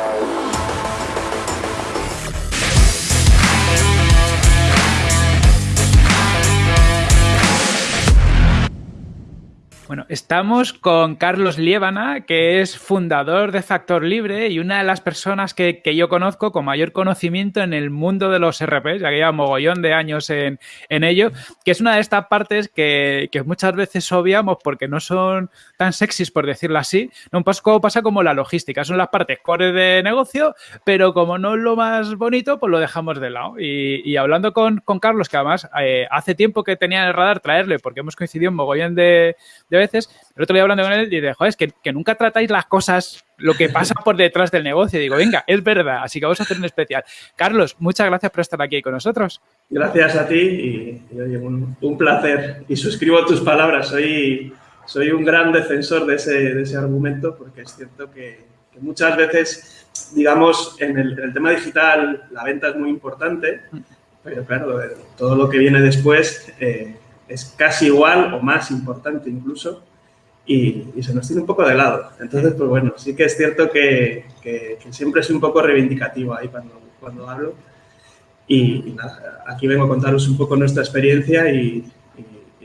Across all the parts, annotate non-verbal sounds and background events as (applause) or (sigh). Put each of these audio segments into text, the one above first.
Bueno, estamos con Carlos Liébana, que es fundador de Factor Libre y una de las personas que, yo conozco con mayor conocimiento en el mundo de los RPs, ya que lleva mogollón de años en, ello, que es una de estas partes que, muchas veces obviamos porque no son tan sexys, por decirlo así. Poco pasa como la logística, son las partes core de negocio, pero como no es lo más bonito, pues lo dejamos de lado. Y, hablando con, Carlos, que además eh, hace tiempo que tenía en el radar traerle, porque hemos coincidido en mogollón de veces. El otro día hablando con él y dije, joder, es que, nunca tratáis las cosas, lo que pasa por detrás del negocio. Digo, venga, es verdad, así que vamos a hacer un especial. Carlos, muchas gracias por estar aquí con nosotros. Gracias a ti y, un, placer. Y suscribo tus palabras, soy, soy un gran defensor de ese, de ese argumento porque es cierto que, muchas veces, digamos, en el, tema digital la venta es muy importante, pero claro, todo lo que viene después... Eh, es casi igual o más importante incluso y, se nos tiene un poco de lado. Entonces, pues bueno, sí que es cierto que, siempre soy un poco reivindicativo ahí cuando, cuando hablo y, nada, aquí vengo a contaros un poco nuestra experiencia y,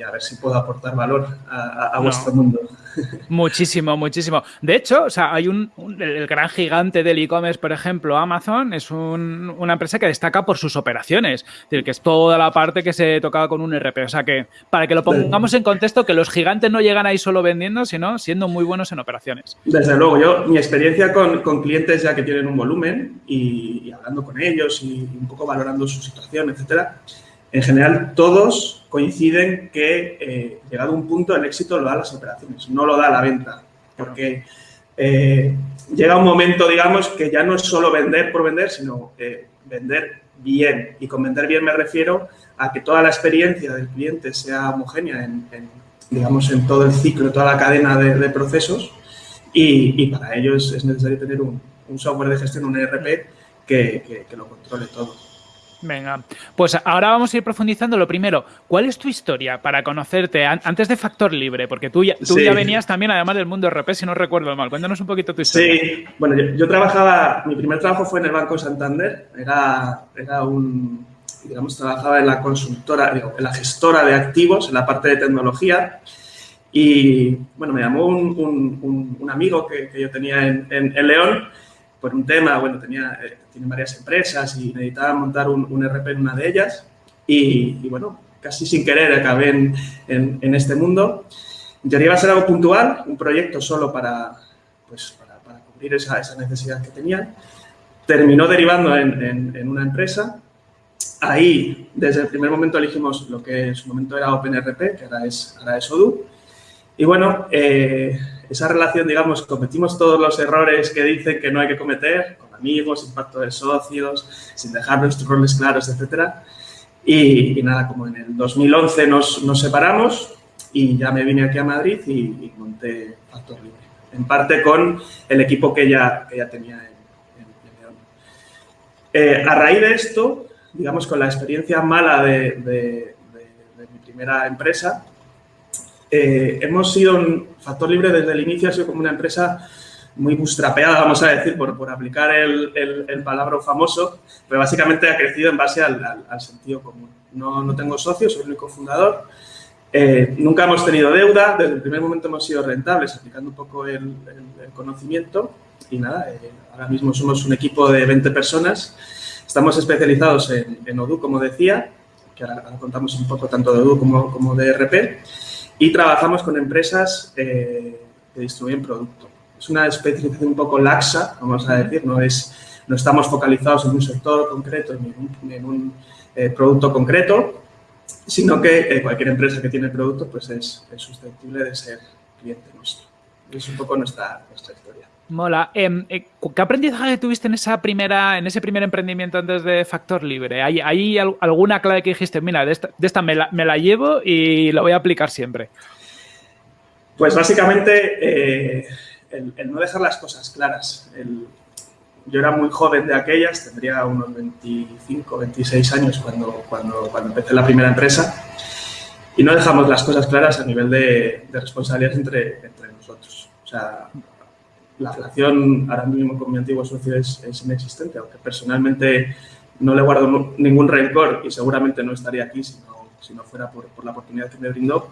a ver si puedo aportar valor a, vuestro mundo. (laughs) Muchísimo, muchísimo. De hecho, o sea, hay un, el gran gigante del e-commerce, por ejemplo, Amazon, es una empresa que destaca por sus operaciones. Es decir, que es toda la parte que se tocaba con un RP. O sea que, para que lo pongamos en contexto, que los gigantes no llegan ahí solo vendiendo, sino siendo muy buenos en operaciones. Desde luego, yo, mi experiencia con, clientes ya que tienen un volumen y, hablando con ellos y un poco valorando su situación, etcétera, en general todos coinciden que eh, llegado un punto el éxito lo da las operaciones, no lo da la venta, porque eh, llega un momento, digamos, que ya no es solo vender por vender, sino eh, vender bien. Y con vender bien me refiero a que toda la experiencia del cliente sea homogénea en, digamos, en todo el ciclo, toda la cadena de, procesos y, para ello es, necesario tener un, software de gestión, un ERP, que lo controle todo. Venga, pues ahora vamos a ir profundizando. Lo primero, ¿cuál es tu historia para conocerte antes de Factor Libre? Porque tú ya, tú ya venías también, además del mundo RP, si no recuerdo mal. Cuéntanos un poquito tu historia. Sí, bueno, yo, trabajaba, mi primer trabajo fue en el Banco Santander. Era, era un, digamos, trabajaba en la consultora, en la gestora de activos, en la parte de tecnología. Y, bueno, me llamó un, un, amigo que, que, yo tenía en, en León por un tema, bueno, tenía, eh, tiene varias empresas y necesitaba montar un, un RP en una de ellas y, bueno, casi sin querer acabé en, en, este mundo. En teoría iba a ser algo puntual, un proyecto solo para, pues, para, para cubrir esa, esa, necesidad que tenía. Terminó derivando en, en, una empresa. Ahí, desde el primer momento, elegimos lo que en su momento era OpenRP, que ahora es, ahora es Odoo. Y bueno, eh, esa relación, digamos, cometimos todos los errores que dicen que no hay que cometer, con amigos, sin pacto de socios, sin dejar nuestros roles claros, etcétera. Y, nada, como en el 2011 nos, nos, separamos y ya me vine aquí a Madrid y, monté Factor Libre. En parte con el equipo que ya, que ya tenía en, León. Eh, a raíz de esto, digamos, con la experiencia mala de mi primera empresa, eh, hemos sido un factor libre desde el inicio, ha sido como una empresa muy bustrapeada, vamos a decir, por, por aplicar el, el, palabra famoso, pero básicamente ha crecido en base al, sentido común. No, no, tengo socios, soy el único fundador. Eh, nunca hemos tenido deuda, desde el primer momento hemos sido rentables, aplicando un poco el, conocimiento. Y nada, eh, ahora mismo somos un equipo de 20 personas. Estamos especializados en, en Odoo, como decía, que ahora, contamos un poco tanto de Odoo como, como de RP y trabajamos con empresas eh, que distribuyen producto. Es una especialización un poco laxa, vamos a decir, no, es, no estamos focalizados en un sector concreto, en un, eh, producto concreto, sino que eh, cualquier empresa que tiene producto pues es, susceptible de ser cliente nuestro. Es un poco nuestra historia. Mola. Em, ¿Qué aprendizaje tuviste en esa primera, en ese primer emprendimiento antes de Factor Libre? ¿Hay, alguna clave que dijiste, mira, de esta, me, la, llevo y la voy a aplicar siempre? Pues básicamente eh, el, no dejar las cosas claras. yo era muy joven de aquellas, tendría unos 25, 26 años cuando, cuando, cuando empecé la primera empresa y no dejamos las cosas claras a nivel de, de responsabilidades entre, entre nosotros. O sea, la relación ahora mismo con mi antiguo socio es, inexistente, aunque personalmente no le guardo ningún rencor y seguramente no estaría aquí si no, si no fuera por, por, la oportunidad que me brindó.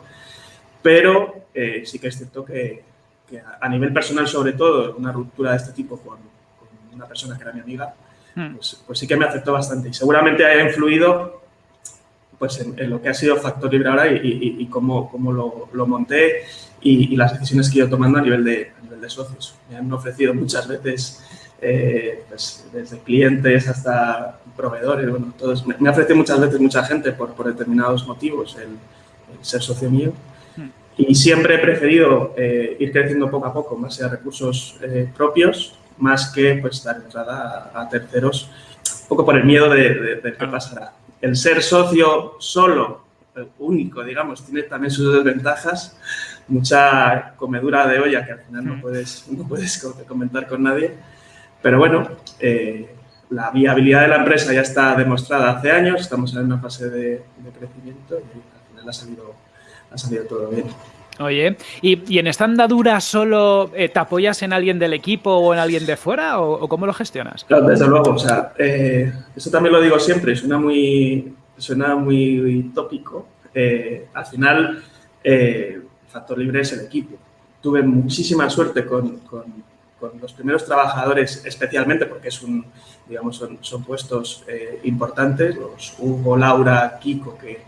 Pero eh, sí que es cierto que, que, a nivel personal, sobre todo, una ruptura de este tipo con, con una persona que era mi amiga, hmm. pues, pues, sí que me afectó bastante y seguramente haya influido pues en, lo que ha sido Factor Libre ahora y, y, cómo, cómo lo, lo, monté y, las decisiones que he ido tomando a nivel de, de socios. Me han ofrecido muchas veces, eh, pues, desde clientes hasta proveedores, bueno, todos, me, ha ofrecido muchas veces mucha gente por, por determinados motivos el, ser socio mío. Hmm. Y siempre he preferido eh, ir creciendo poco a poco, más sea recursos eh, propios, más que pues, dar entrada a, terceros, un poco por el miedo de, de qué pasará el ser socio solo, único, digamos, tiene también sus desventajas, mucha comedura de olla que al final no puedes, (laughs) no puedes comentar con nadie. Pero bueno, eh, la viabilidad de la empresa ya está demostrada hace años, estamos en una fase de, crecimiento y al final ha salido, ha salido todo bien. Oye, ¿y, en esta andadura solo eh, te apoyas en alguien del equipo o en alguien de fuera o, cómo lo gestionas? Claro, desde luego, o sea, eh, eso también lo digo siempre, suena muy, suena muy tópico. Eh, al final, factor libre es el equipo. Tuve muchísima suerte con, con, los primeros trabajadores, especialmente porque es un, digamos, son, son puestos importantes, los Hugo, Laura, Kiko, que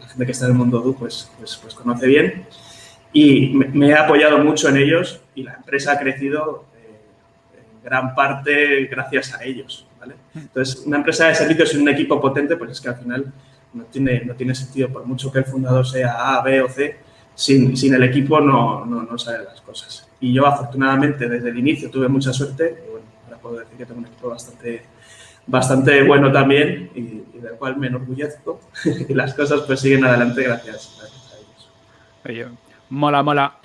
la gente que está en el mundo DU pues, pues, pues conoce bien. Y me, he apoyado mucho en ellos y la empresa ha crecido eh, en gran parte gracias a ellos. ¿vale? Entonces, una empresa de servicios y un equipo potente, pues es que al final no tiene, no tiene sentido, por mucho que el fundador sea A, B o C, sin, sin el equipo no, no, no salen las cosas. Y yo, afortunadamente, desde el inicio tuve mucha suerte y bueno, ahora puedo decir que tengo un equipo bastante bastante bueno también y, del cual me enorgullezco (laughs) y las cosas pues siguen adelante gracias, gracias a ellos. Mola, mola.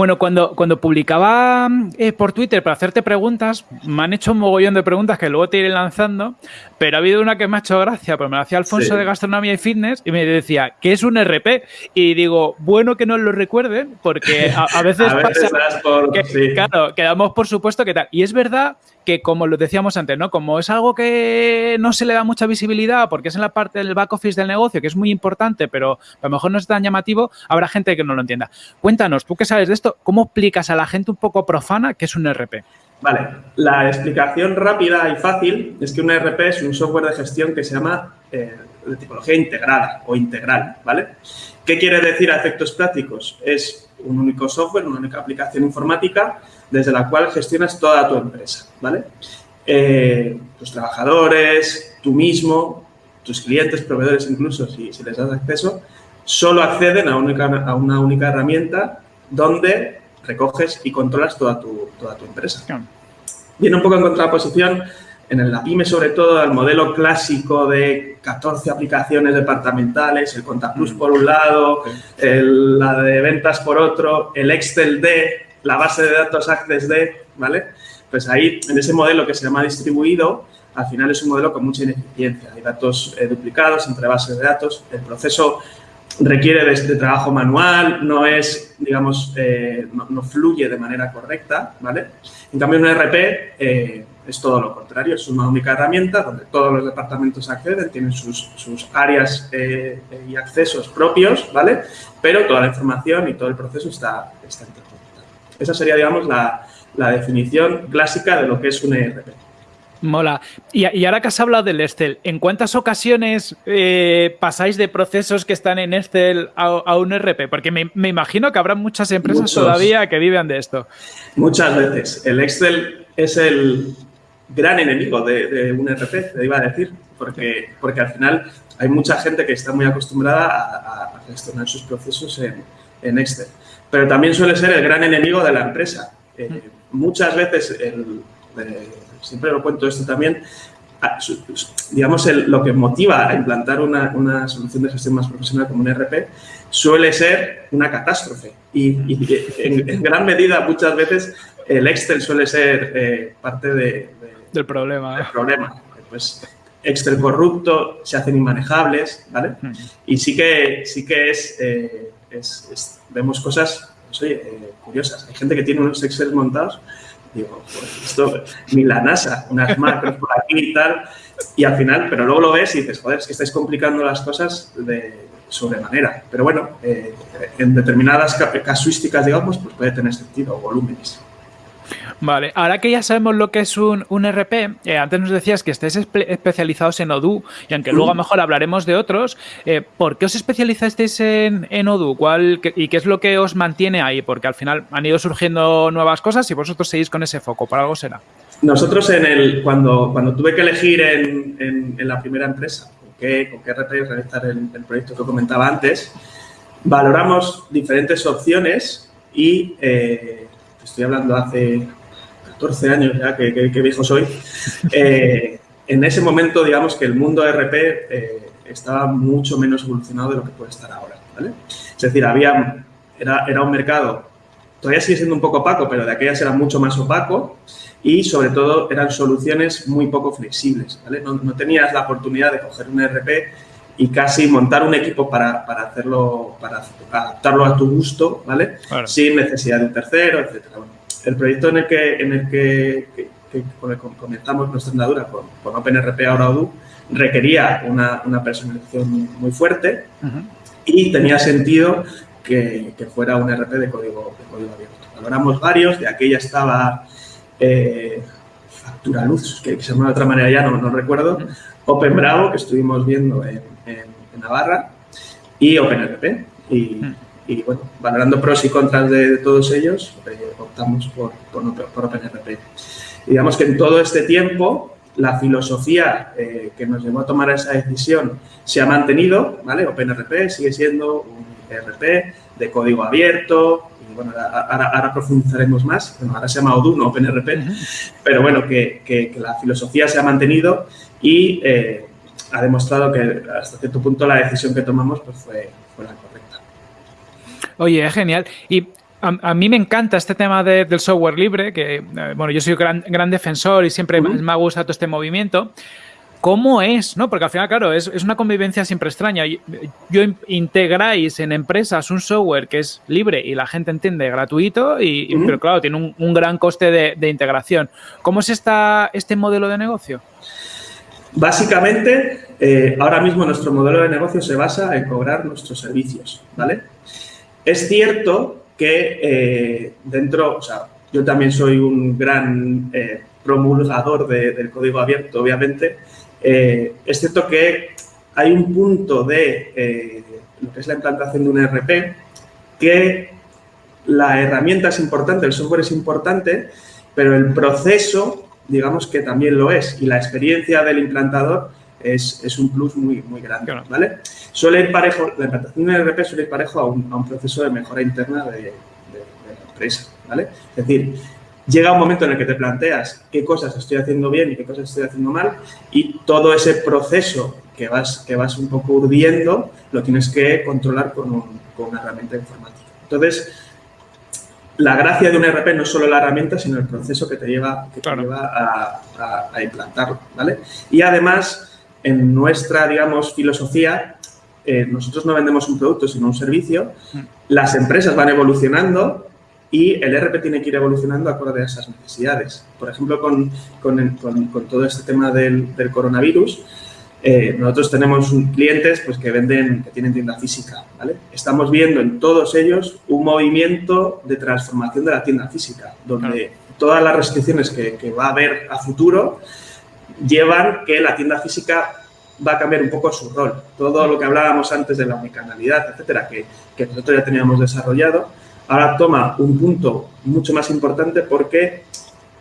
Bueno, cuando, cuando publicaba eh, por Twitter para hacerte preguntas, me han hecho un mogollón de preguntas que luego te iré lanzando, pero ha habido una que me ha hecho gracia, pues me la hacía Alfonso de Gastronomía y Fitness y me decía, ¿qué es un RP? Y digo, bueno que no lo recuerden, porque a, (laughs) veces, pasa que, claro, quedamos por supuesto que tal. Y es verdad que como lo decíamos antes, ¿no? Como es algo que no se le da mucha visibilidad porque es en la parte del back office del negocio, que es muy importante, pero a lo mejor no es tan llamativo, habrá gente que no lo entienda. Cuéntanos, tú que sabes de esto, ¿cómo explicas a la gente un poco profana qué es un RP? Vale, la explicación rápida y fácil es que un ERP es un software de gestión que se llama eh, de tipología integrada o integral, ¿vale? ¿Qué quiere decir a efectos prácticos? Es un único software, una única aplicación informática desde la cual gestionas toda tu empresa, ¿vale? Eh, tus trabajadores, tú mismo, tus clientes, proveedores incluso, si, les das acceso, solo acceden a, a una única herramienta donde recoges y controlas toda tu, toda tu empresa. Viene un poco en contraposición en la PyME sobre todo al modelo clásico de 14 aplicaciones departamentales, el ContaPlus mm. por un lado, la de ventas por otro, el Excel D, la base de datos Access D, ¿vale? Pues ahí, en ese modelo que se llama distribuido, al final es un modelo con mucha ineficiencia. Hay datos eh, duplicados entre bases de datos, el proceso requiere de este trabajo manual, no es, digamos, eh, no, fluye de manera correcta, ¿vale? En cambio, un ERP eh, es todo lo contrario, es una única herramienta donde todos los departamentos acceden, tienen sus, sus áreas eh, y accesos propios, ¿vale? Pero toda la información y todo el proceso está, está. Esa sería, digamos, la, la definición clásica de lo que es un ERP. Mola. Y, ahora que has hablado del Excel, ¿en cuántas ocasiones eh, pasáis de procesos que están en Excel a, un RP? Porque me, imagino que habrá muchas empresas todavía que viven de esto. Muchas veces. El Excel es el gran enemigo de, un RP, te iba a decir, porque, porque al final hay mucha gente que está muy acostumbrada a, gestionar sus procesos en, Excel. Pero también suele ser el gran enemigo de la empresa. Eh, mm. muchas veces el siempre lo cuento esto también, digamos, lo que motiva a implantar una, solución de gestión más profesional como un ERP suele ser una catástrofe. Y, en, gran medida, muchas veces, el Excel suele ser eh, parte del problema. Del problema. Pues Excel corrupto, se hacen inmanejables, ¿vale? Y sí que, sí que es, eh, vemos cosas pues, oye, eh, curiosas. Hay gente que tiene unos Excel montados, digo, pues esto, ni la NASA, unas macros por aquí y tal, y al final, pero luego lo ves y dices, joder, es que estáis complicando las cosas de sobremanera. Pero bueno, eh, en determinadas casuísticas, digamos, pues puede tener sentido, volúmenes. Vale, ahora que ya sabemos lo que es un, RP, eh, antes nos decías que estáis especializados en Odoo, y aunque luego a lo mejor hablaremos de otros, eh, ¿por qué os especializasteis en, en Odoo? ¿Cuál, ¿Y qué es lo que os mantiene ahí? Porque al final han ido surgiendo nuevas cosas y vosotros seguís con ese foco, ¿por algo será? Nosotros en el, cuando, cuando tuve que elegir en, en, la primera empresa con qué, con qué RP realizar el, el, proyecto que comentaba antes, valoramos diferentes opciones y eh, estoy hablando hace 14 años ya, que, viejo soy, eh, en ese momento, digamos que el mundo RP eh, estaba mucho menos evolucionado de lo que puede estar ahora, ¿vale? Es decir, había, era, era un mercado, todavía sigue siendo un poco opaco, pero de aquellas era mucho más opaco y, sobre todo, eran soluciones muy poco flexibles, ¿vale? No, tenías la oportunidad de coger un RP y casi montar un equipo para, para hacerlo, para adaptarlo a tu gusto, ¿vale? Sin necesidad de un tercero, etcétera el proyecto en el que, en el que, comenzamos nuestra andadura con, con OpenRP ahora Odoo requería una, una personalización muy fuerte y tenía sentido que, fuera un RP de código, abierto. Valoramos varios, de aquella estaba eh, Factura Luz, que, se llama de otra manera ya, no, no recuerdo, Open Bravo, que estuvimos viendo en, Navarra, y OpenRP. Y, y bueno, valorando pros y contras de, todos ellos, eh, optamos por, por, OpenRP. digamos que en todo este tiempo la filosofía eh, que nos llevó a tomar esa decisión se ha mantenido, ¿vale? OpenRP sigue siendo un RP de código abierto, y bueno, ahora, profundizaremos más, bueno, ahora se llama Odoo, no OpenRP, pero bueno, que, que, la filosofía se ha mantenido y eh, ha demostrado que hasta cierto punto la decisión que tomamos pues fue, fue la correcta. Oye, es genial. Y a, mí me encanta este tema del software libre, que, eh, bueno, yo soy un gran, defensor y siempre me ha gustado todo este movimiento. ¿Cómo es? ¿no? Porque al final, claro, es, una convivencia siempre extraña. Yo, integráis en empresas un software que es libre y la gente entiende gratuito, y, pero claro, tiene un, gran coste de, integración. ¿Cómo es esta, este modelo de negocio? Básicamente, eh, ahora mismo nuestro modelo de negocio se basa en cobrar nuestros servicios, ¿vale? Es cierto que eh, dentro, o sea, yo también soy un gran eh, promulgador del código abierto, obviamente. Eh, es cierto que hay un punto de lo que es la implantación de un RP que la herramienta es importante, el software es importante, pero el proceso, digamos que también lo es, y la experiencia del implantador es, un plus muy, muy grande, ¿vale? Suele ir parejo, la implantación de RP suele ir parejo a un, proceso de mejora interna de, la empresa, ¿vale? Es decir, llega un momento en el que te planteas qué cosas estoy haciendo bien y qué cosas estoy haciendo mal y todo ese proceso que vas, que vas un poco urdiendo lo tienes que controlar con, una herramienta informática. Entonces, la gracia de un RP no es solo la herramienta, sino el proceso que te lleva, que te lleva a, a, implantarlo, ¿vale? Y además, en nuestra, digamos, filosofía, eh, nosotros no vendemos un producto, sino un servicio. Mm. Las empresas van evolucionando y el RP tiene que ir evolucionando acorde a esas necesidades. Por ejemplo, con, con, con, todo este tema del, del coronavirus, eh, nosotros tenemos clientes pues, que venden, que tienen tienda física. ¿vale? Estamos viendo en todos ellos un movimiento de transformación de la tienda física, donde todas las restricciones que, que va a haber a futuro llevan que la tienda física va a cambiar un poco su rol. Todo lo que hablábamos antes de la omnicanalidad, etcétera, que, que nosotros ya teníamos desarrollado, ahora toma un punto mucho más importante porque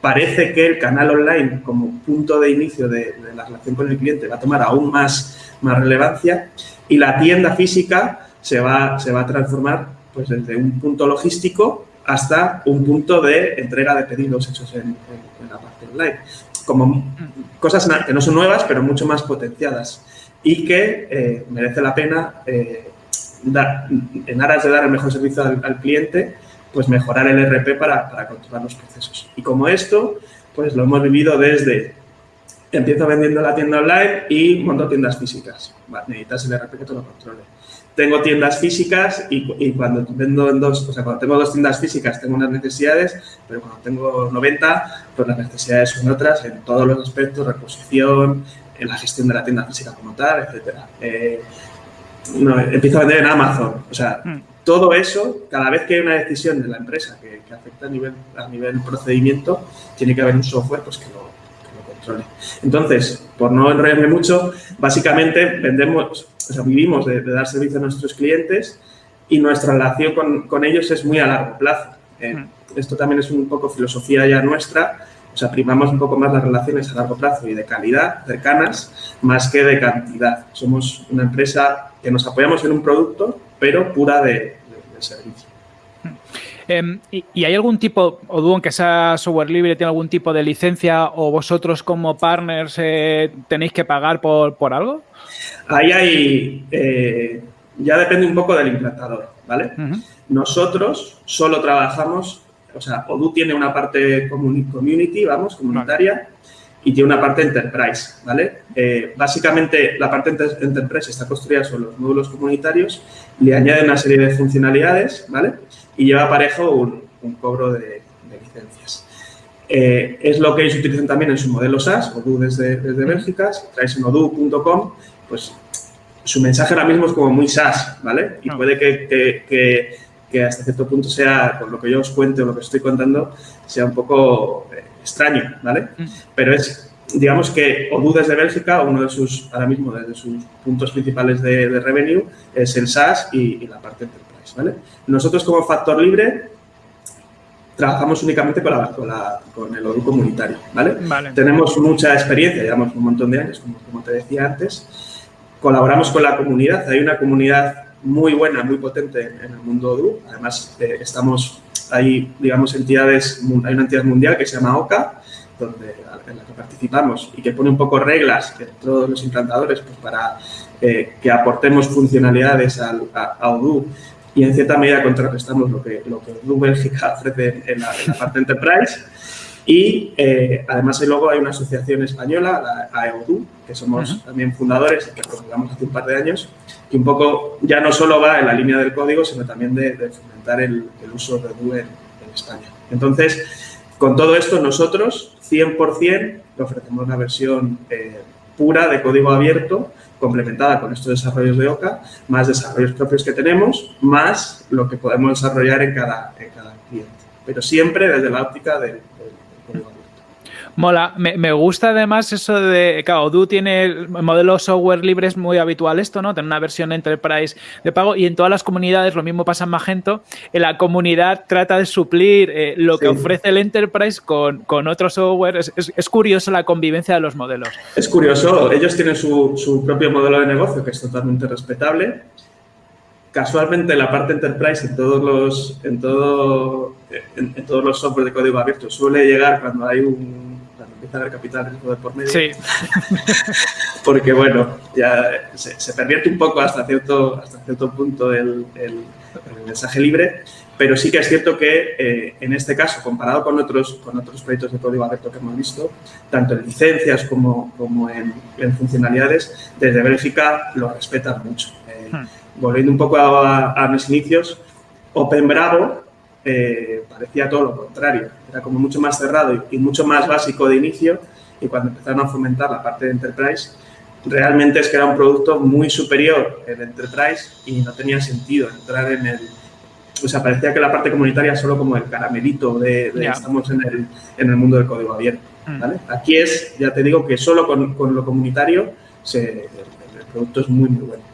parece que el canal online como punto de inicio de, la relación con el cliente va a tomar aún más, más relevancia y la tienda física se va, se va a transformar pues, desde un punto logístico hasta un punto de entrega de pedidos hechos en la parte online como cosas que no son nuevas, pero mucho más potenciadas y que eh, merece la pena, eh, en aras de dar el mejor servicio al, cliente, pues mejorar el RP para, controlar los procesos. Y como esto, pues lo hemos vivido desde empiezo vendiendo la tienda online y monto tiendas físicas. necesitas el RP que te lo controle. Tengo tiendas físicas y, cuando vendo en dos, o sea, cuando tengo dos tiendas físicas tengo unas necesidades, pero cuando tengo 90, pues las necesidades son otras en todos los aspectos, reposición, en la gestión de la tienda física como tal, etcétera. Eh, empiezo a vender en Amazon, o sea, mm. todo eso, cada vez que hay una decisión de la empresa que, afecta a nivel, a nivel procedimiento, tiene que haber un software pues, que, lo, Entonces, por no enrollarme mucho, básicamente vendemos o sea, vivimos de, dar servicio a nuestros clientes y nuestra relación con, con ellos es muy a largo plazo. Eh, esto también es un poco filosofía ya nuestra, o sea, primamos un poco más las relaciones a largo plazo y de calidad, cercanas, más que de cantidad. Somos una empresa que nos apoyamos en un producto, pero pura de, servicio. Em, ¿y, hay algún tipo, o Duo, que sea software libre, tiene algún tipo de licencia o vosotros como partners eh, tenéis que pagar por, por algo? Ahí hay, eh, ya depende un poco del implantador, ¿vale? Nosotros solo trabajamos, o sea, Odoo tiene una parte community, vamos, comunitaria, y tiene una parte enterprise, ¿vale? Eh, básicamente, la parte enterprise está construida sobre los módulos comunitarios, le añade una serie de funcionalidades, ¿vale? Y lleva aparejo un, cobro de, licencias. Eh, es lo que ellos utilizan también en su modelo SaaS, Odoo desde, desde Bélgica, si traes en odoo.com, pues su mensaje ahora mismo es como muy SaaS, ¿vale? Y puede que, hasta cierto punto sea, con lo que yo os cuente o lo que estoy contando, sea un poco eh, extraño, ¿vale? Mm. Pero es, digamos que Odoo desde Bélgica, uno de sus, ahora mismo, de sus puntos principales de, revenue es el SaaS y, la parte enterprise, ¿vale? Nosotros como Factor Libre trabajamos únicamente con, la, con, el Odoo comunitario, ¿vale? Tenemos mucha experiencia, llevamos un montón de años, como, como te decía antes, colaboramos con la comunidad. Hay una comunidad muy buena, muy potente en el mundo Odoo. Además, eh, estamos, hay, digamos, entidades, hay una entidad mundial que se llama OCA, donde, en la que participamos y que pone un poco reglas que todos los implantadores pues, para eh, que aportemos funcionalidades a, a, Odoo y en cierta medida contrarrestamos lo que, lo que Odoo Bélgica (laughs) ofrece en la, en la parte enterprise. Y eh, además luego hay una asociación española, la AEODU, que somos también fundadores y que promulgamos hace un par de años, que un poco ya no solo va en la línea del código, sino también de, fomentar el, uso de Odoo en, España. Entonces, con todo esto, nosotros 100% ofrecemos una versión eh, pura de código abierto, complementada con estos desarrollos de OCA, más desarrollos propios que tenemos, más lo que podemos desarrollar en cada, cada cliente. Pero siempre desde la óptica del Mola, me, gusta además eso de, claro, Odoo tiene modelos software libres muy habitual esto, ¿no? Tener una versión enterprise de pago y en todas las comunidades, lo mismo pasa en Magento, en la comunidad trata de suplir eh, lo que ofrece el enterprise con, con otro software. Es, curioso la convivencia de los modelos. Es curioso, ellos tienen su, propio modelo de negocio que es totalmente respetable casualmente la parte enterprise en todos los en todo en, todos los software de código abierto suele llegar cuando hay un empieza a haber capital de por medio. Sí. (laughs) Porque, bueno, ya se, pervierte un poco hasta cierto, hasta cierto punto el, mensaje libre, pero sí que es cierto que eh, en este caso, comparado con otros, con otros proyectos de código abierto que hemos visto, tanto en licencias como, como en, funcionalidades, desde Bélgica lo respetan mucho. Eh, hmm. Volviendo un poco a, a mis inicios, Open Bravo eh, parecía todo lo contrario. Era como mucho más cerrado y, mucho más básico de inicio y cuando empezaron a fomentar la parte de Enterprise, realmente es que era un producto muy superior el Enterprise y no tenía sentido entrar en el... O sea, parecía que la parte comunitaria solo como el caramelito de, estamos en el, en el, mundo del código abierto. Mm. Aquí es, ya te digo, que solo con, con lo comunitario se, el producto es muy, muy bueno.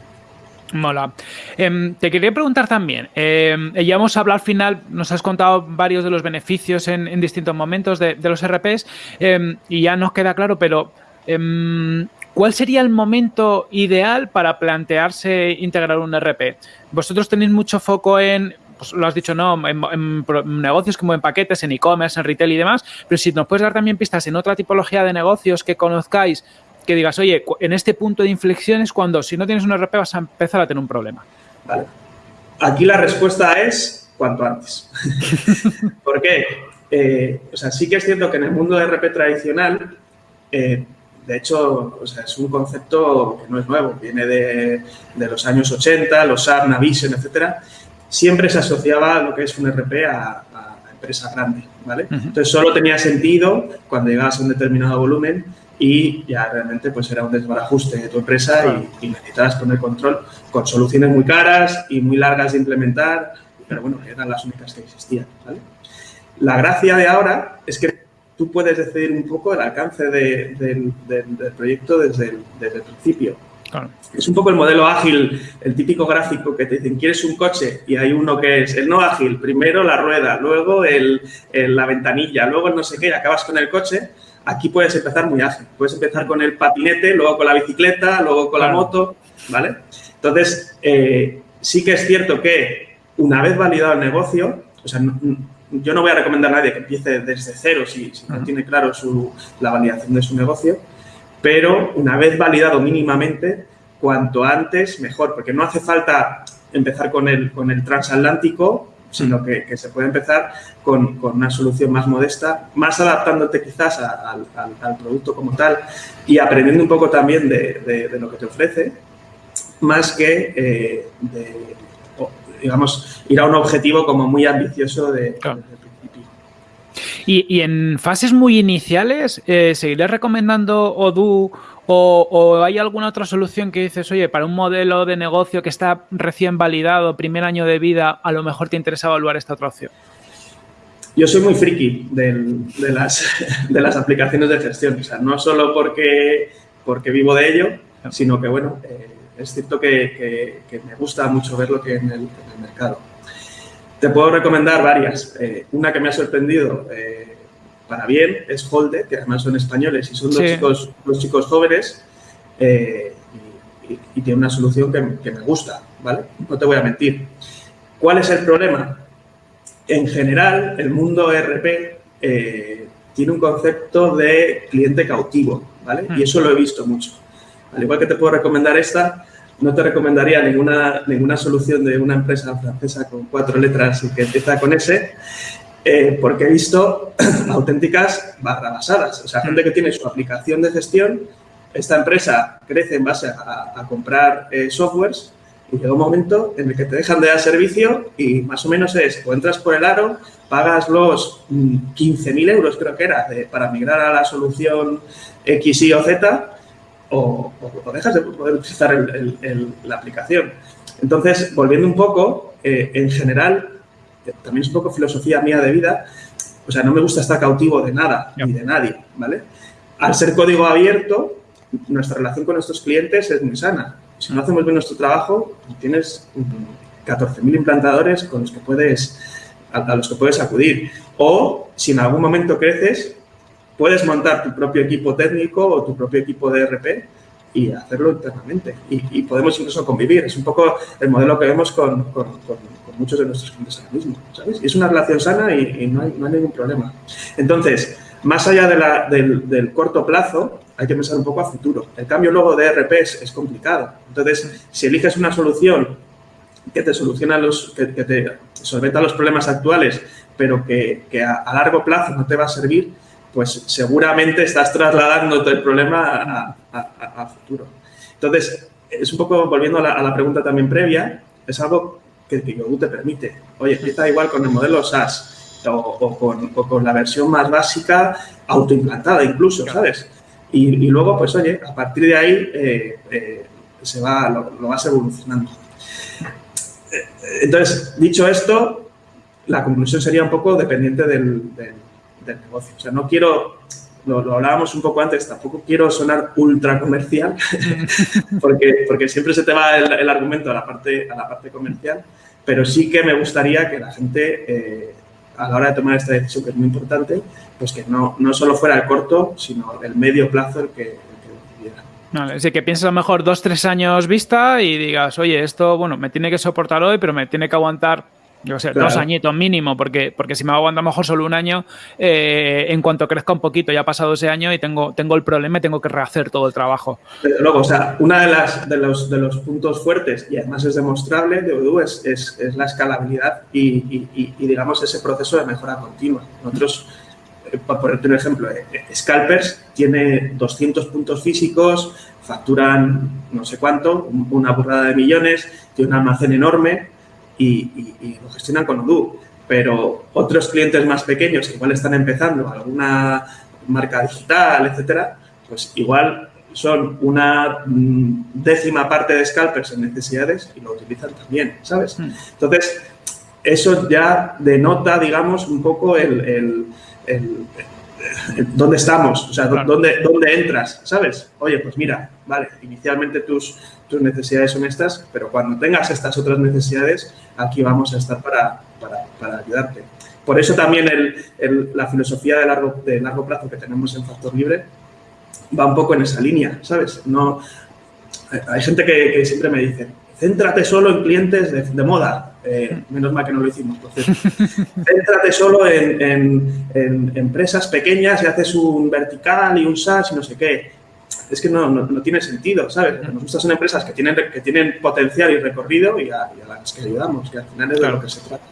Mola. Em, te quería preguntar también, em, ya hemos hablado al final, nos has contado varios de los beneficios en, distintos momentos de, los RPs em, y ya nos queda claro, pero ¿cuál sería el momento ideal para plantearse integrar un RP? Vosotros tenéis mucho foco en, pues lo has dicho, no, en, negocios como en paquetes, en e-commerce, en retail y demás, pero si nos puedes dar también pistas en otra tipología de negocios que conozcáis que digas, oye, en este punto de inflexión es cuando si no tienes un RP vas a empezar a tener un problema. Vale. Aquí la respuesta es cuanto antes. (laughs) ¿Por qué? Eh, o sea, sí que es cierto que en el mundo de RP tradicional, eh, de hecho, o sea, es un concepto que no es nuevo, viene de, de los años 80, los SAP, Navision, etcétera. Siempre se asociaba lo que es un RP a, a empresa grande, ¿vale? Entonces, solo tenía sentido cuando llegabas a un determinado volumen y ya realmente pues era un desbarajuste de tu empresa y, y, necesitabas poner control con soluciones muy caras y muy largas de implementar, pero bueno, eran las únicas que existían, ¿vale? La gracia de ahora es que tú puedes decidir un poco el alcance de, de, de, del proyecto desde el, desde el principio. Claro. Es un poco el modelo ágil, el típico gráfico que te dicen, ¿quieres un coche? Y hay uno que es el no ágil, primero la rueda, luego el, el, la ventanilla, luego el no sé qué, y acabas con el coche. Aquí puedes empezar muy ágil. Puedes empezar con el patinete, luego con la bicicleta, luego con la moto, ¿vale? Entonces, eh, sí que es cierto que una vez validado el negocio, o sea, no, yo no voy a recomendar a nadie que empiece desde cero si, si no tiene claro su, la validación de su negocio, pero una vez validado mínimamente, cuanto antes mejor, porque no hace falta empezar con el, con el transatlántico, sino que, que se puede empezar con, con, una solución más modesta, más adaptándote quizás al, al, producto como tal y aprendiendo un poco también de, de, de lo que te ofrece, más que eh, de, digamos, ir a un objetivo como muy ambicioso de, claro. desde el principio. Y, y, en fases muy iniciales, eh, ¿seguirás recomendando Odoo o, o, hay alguna otra solución que dices, oye, para un modelo de negocio que está recién validado, primer año de vida, a lo mejor te interesa evaluar esta otra opción? Yo soy muy friki de, las, (laughs) de las aplicaciones de gestión, o sea, no solo porque, porque vivo de ello, sino que, bueno, eh, es cierto que, que, que, me gusta mucho ver lo que en el, en el mercado. Te puedo recomendar varias. Eh, una que me ha sorprendido eh, para bien es Holde, que además son españoles y son dos, sí. chicos, dos chicos jóvenes eh, y, y, y, tiene una solución que, que, me gusta, ¿vale? No te voy a mentir. ¿Cuál es el problema? En general, el mundo ERP eh, tiene un concepto de cliente cautivo, ¿vale? Mm. Y eso lo he visto mucho. Al igual que te puedo recomendar esta, no te recomendaría ninguna, ninguna solución de una empresa francesa con cuatro letras y que empieza con S, eh, porque he visto (clears throat) auténticas barrabasadas. O sea, gente que tiene su aplicación de gestión, esta empresa crece en base a, a comprar eh, softwares y llega un momento en el que te dejan de dar servicio y más o menos es, o entras por el aro, pagas los 15.000 mm, euros, creo que era, de, para migrar a la solución X, Y o Z, o, o, dejas de poder utilizar el, el, el, la aplicación. Entonces, volviendo un poco, eh, en general, también es un poco filosofía mía de vida, o sea, no me gusta estar cautivo de nada ni de nadie, ¿vale? Al ser código abierto, nuestra relación con nuestros clientes es muy sana. Si no hacemos bien nuestro trabajo, tienes 14.000 implantadores con los que puedes, a, a los que puedes acudir. O si en algún momento creces, puedes montar tu propio equipo técnico o tu propio equipo de RP y hacerlo internamente. Y, podemos incluso convivir. Es un poco el modelo que vemos con, muchos de nuestros clientes ahora mismo. Y es una relación sana y, no, hay, ningún problema. Entonces, más allá del, corto plazo, hay que pensar un poco a futuro. El cambio luego de RP es, complicado. Entonces, si eliges una solución que te soluciona los, que, te solventa los problemas actuales, pero que, que a, a largo plazo no te va a servir, pues seguramente estás trasladándote el problema a, a, a, futuro. Entonces, es un poco, volviendo a la, a la pregunta también previa, es algo que Tigogu te permite. Oye, empieza igual con el modelo SaaS o, o, con, o con, la versión más básica, autoimplantada incluso, ¿sabes? Y, y, luego, pues oye, a partir de ahí eh, eh, se va, lo, lo, vas evolucionando. Entonces, dicho esto, la conclusión sería un poco dependiente del, del del negocio. O sea, no quiero, lo, lo hablábamos un poco antes, tampoco quiero sonar ultra comercial, (laughs) porque, porque siempre se te va el, argumento a la, parte, a la parte comercial, pero sí que me gustaría que la gente, eh, a la hora de tomar esta decisión, que es muy importante, pues que no, no solo fuera el corto, sino el medio plazo el que, el decidiera. Así que piensas a lo mejor dos, tres años vista y digas, oye, esto, bueno, me tiene que soportar hoy, pero me tiene que aguantar yo sé, claro. dos añitos mínimo, porque, porque si me aguanto a lo mejor solo un año, eh, en cuanto crezca un poquito, ya ha pasado ese año y tengo, tengo el problema y tengo que rehacer todo el trabajo. Pero luego, o sea, uno de, las, de, los, de los puntos fuertes, y además es demostrable de Odoo, es, es, es la escalabilidad y, y, y, digamos, ese proceso de mejora continua. Nosotros para ponerte un ejemplo, Scalpers tiene 200 puntos físicos, facturan no sé cuánto, una burrada de millones, tiene un almacén enorme y, lo gestionan con Odoo. Pero otros clientes más pequeños que igual están empezando, alguna marca digital, etcétera, pues igual son una mm, décima parte de scalpers en necesidades y lo utilizan también, ¿sabes? Hmm. Entonces, eso ya denota, digamos, un poco el dónde estamos, o sea, dónde, dónde entras, ¿sabes? Oye, pues mira, vale, inicialmente tus, tus necesidades son estas, pero cuando tengas estas otras necesidades, aquí vamos a estar para, para, ayudarte. Por eso también el, la filosofía de largo, de largo plazo que tenemos en Factor Libre va un poco en esa línea, ¿sabes? No, hay gente que, que siempre me dice, céntrate solo en clientes de, moda. Eh, menos mal que no lo hicimos. (laughs) céntrate solo en, empresas pequeñas y haces un vertical y un SaaS y no sé qué. Es que no, no, tiene sentido, ¿sabes? Nos gustan son empresas que tienen, que tienen potencial y recorrido y a, las que ayudamos, que al final es de lo que se trata.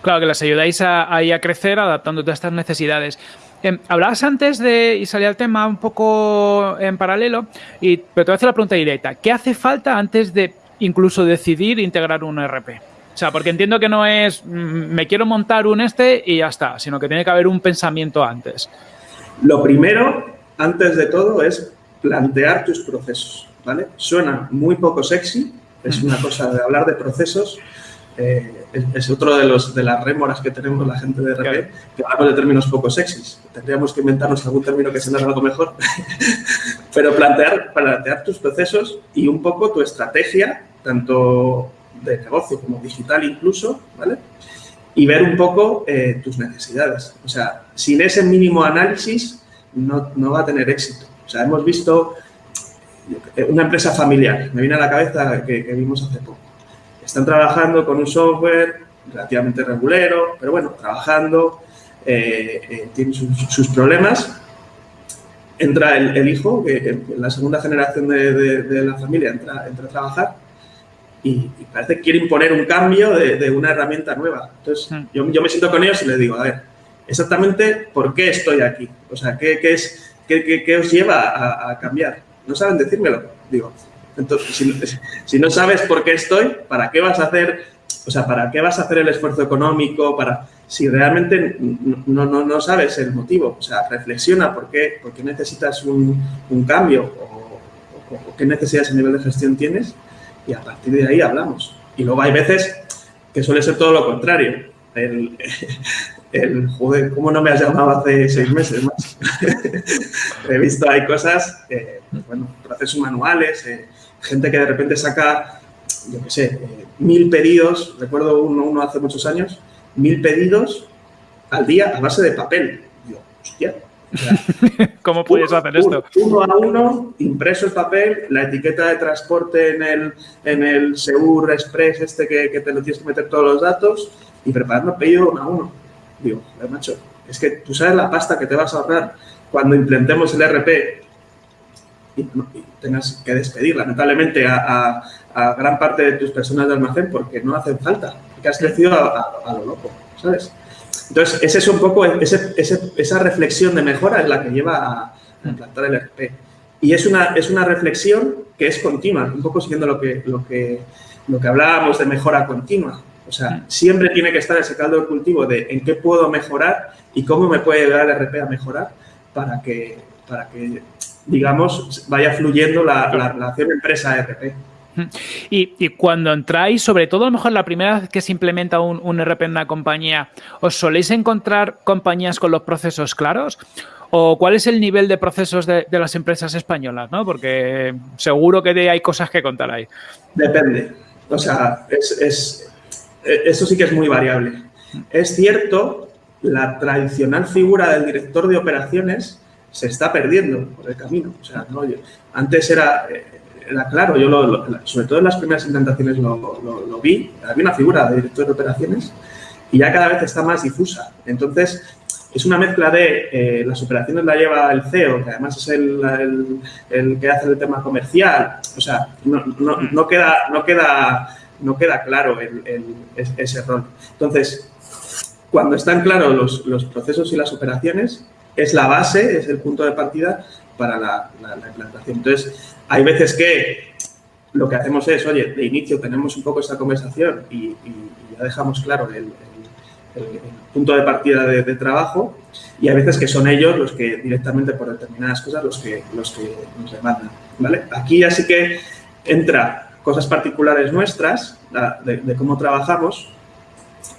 Claro, que las ayudáis a, a crecer adaptándote a estas necesidades. Em, hablabas antes de, y salía el tema un poco en paralelo, y, pero te voy a hacer la pregunta directa. ¿Qué hace falta antes de incluso decidir integrar un ERP. O sea, porque entiendo que no es mm, me quiero montar un este y ya está, sino que tiene que haber un pensamiento antes. Lo primero, antes de todo, es plantear tus procesos, ¿vale? Suena muy poco sexy, es una cosa de hablar de procesos, eh, es, otro de, los, de las rémoras que tenemos la gente de RP, que hablamos de términos poco sexys. Tendríamos que inventarnos algún término que sea algo mejor. (laughs) Pero plantear, plantear tus procesos y un poco tu estrategia, tanto de negocio como digital incluso, ¿vale? Y ver un poco eh, tus necesidades. O sea, sin ese mínimo análisis no, no va a tener éxito. O sea, hemos visto una empresa familiar, me viene a la cabeza que vimos hace poco están trabajando con un software relativamente regulero, pero bueno, trabajando, eh, eh, tienen sus, problemas. Entra el, hijo, la segunda generación de, la familia entra, a trabajar y, parece que quiere imponer un cambio de, una herramienta nueva. Entonces, hmm. yo, me siento con ellos y les digo, a ver, exactamente por qué estoy aquí. O sea, ¿qué, qué es, qué, qué, os lleva a, a cambiar? No saben decírmelo. Digo, entonces, (laughs) si, no sabes por qué estoy, ¿para qué vas a hacer, o sea, para qué vas a hacer el esfuerzo económico? Para, si realmente no, no, no sabes el motivo, o sea, reflexiona por qué, por qué necesitas un, un cambio o, qué necesidades a nivel de gestión tienes y a partir de ahí hablamos. Y luego hay veces que suele ser todo lo contrario. El, (laughs) joder, ¿cómo no me has llamado hace seis meses más? (laughs) He visto, hay cosas, eh, bueno, procesos manuales, eh, gente que de repente saca, yo qué sé, eh, mil pedidos, recuerdo uno, hace muchos años, mil pedidos al día a base de papel. Yo, hostia. (laughs) ¿Cómo puedes hacer esto? Uno a uno, impreso el papel, la etiqueta de transporte en el, en el Seur Express este que, te lo tienes que meter todos los datos y preparando pedido uno a uno. Digo, macho, es que tú sabes la pasta que te vas a ahorrar cuando implementemos el RP y, tengas que despedir lamentablemente a, gran parte de tus personas de almacén porque no hacen falta, porque has crecido a, lo loco, ¿sabes? Entonces, ese es un poco, esa reflexión de mejora es la que lleva a, implantar el RP. Y es una, es una reflexión que es continua, un poco siguiendo lo que, lo que, lo que hablábamos de mejora continua. O sea, siempre tiene que estar ese caldo de cultivo de en qué puedo mejorar y cómo me puede ayudar el RP a mejorar para que, para que digamos, vaya fluyendo la, relación empresa-RP. Y, cuando entráis, sobre todo a lo mejor la primera vez que se implementa un, un RP en una compañía, ¿os soléis encontrar compañías con los procesos claros? ¿O cuál es el nivel de procesos de, las empresas españolas? ¿no? Porque seguro que hay cosas que contar ahí. Depende. O sea, es, es, eso sí que es muy variable. Es cierto, la tradicional figura del director de operaciones se está perdiendo por el camino. O sea, antes era, eh, era claro, yo sobre todo en las primeras implantaciones lo, vi, había una figura de director de operaciones y ya cada vez está más difusa. Entonces, es una mezcla de eh, las operaciones la lleva el CEO, que además es el, que hace el tema comercial. O sea, no queda, no, queda, no queda claro ese rol. Entonces, cuando están claros los, procesos y las operaciones, es la base, es el punto de partida para la, implantación. Entonces, hay veces que lo que hacemos es, oye, de inicio tenemos un poco esta conversación y, ya dejamos claro el, punto de partida de, trabajo y hay veces que son ellos los que directamente por determinadas cosas los que, los que nos demandan. ¿vale? Aquí ya sí que entra cosas particulares nuestras de cómo trabajamos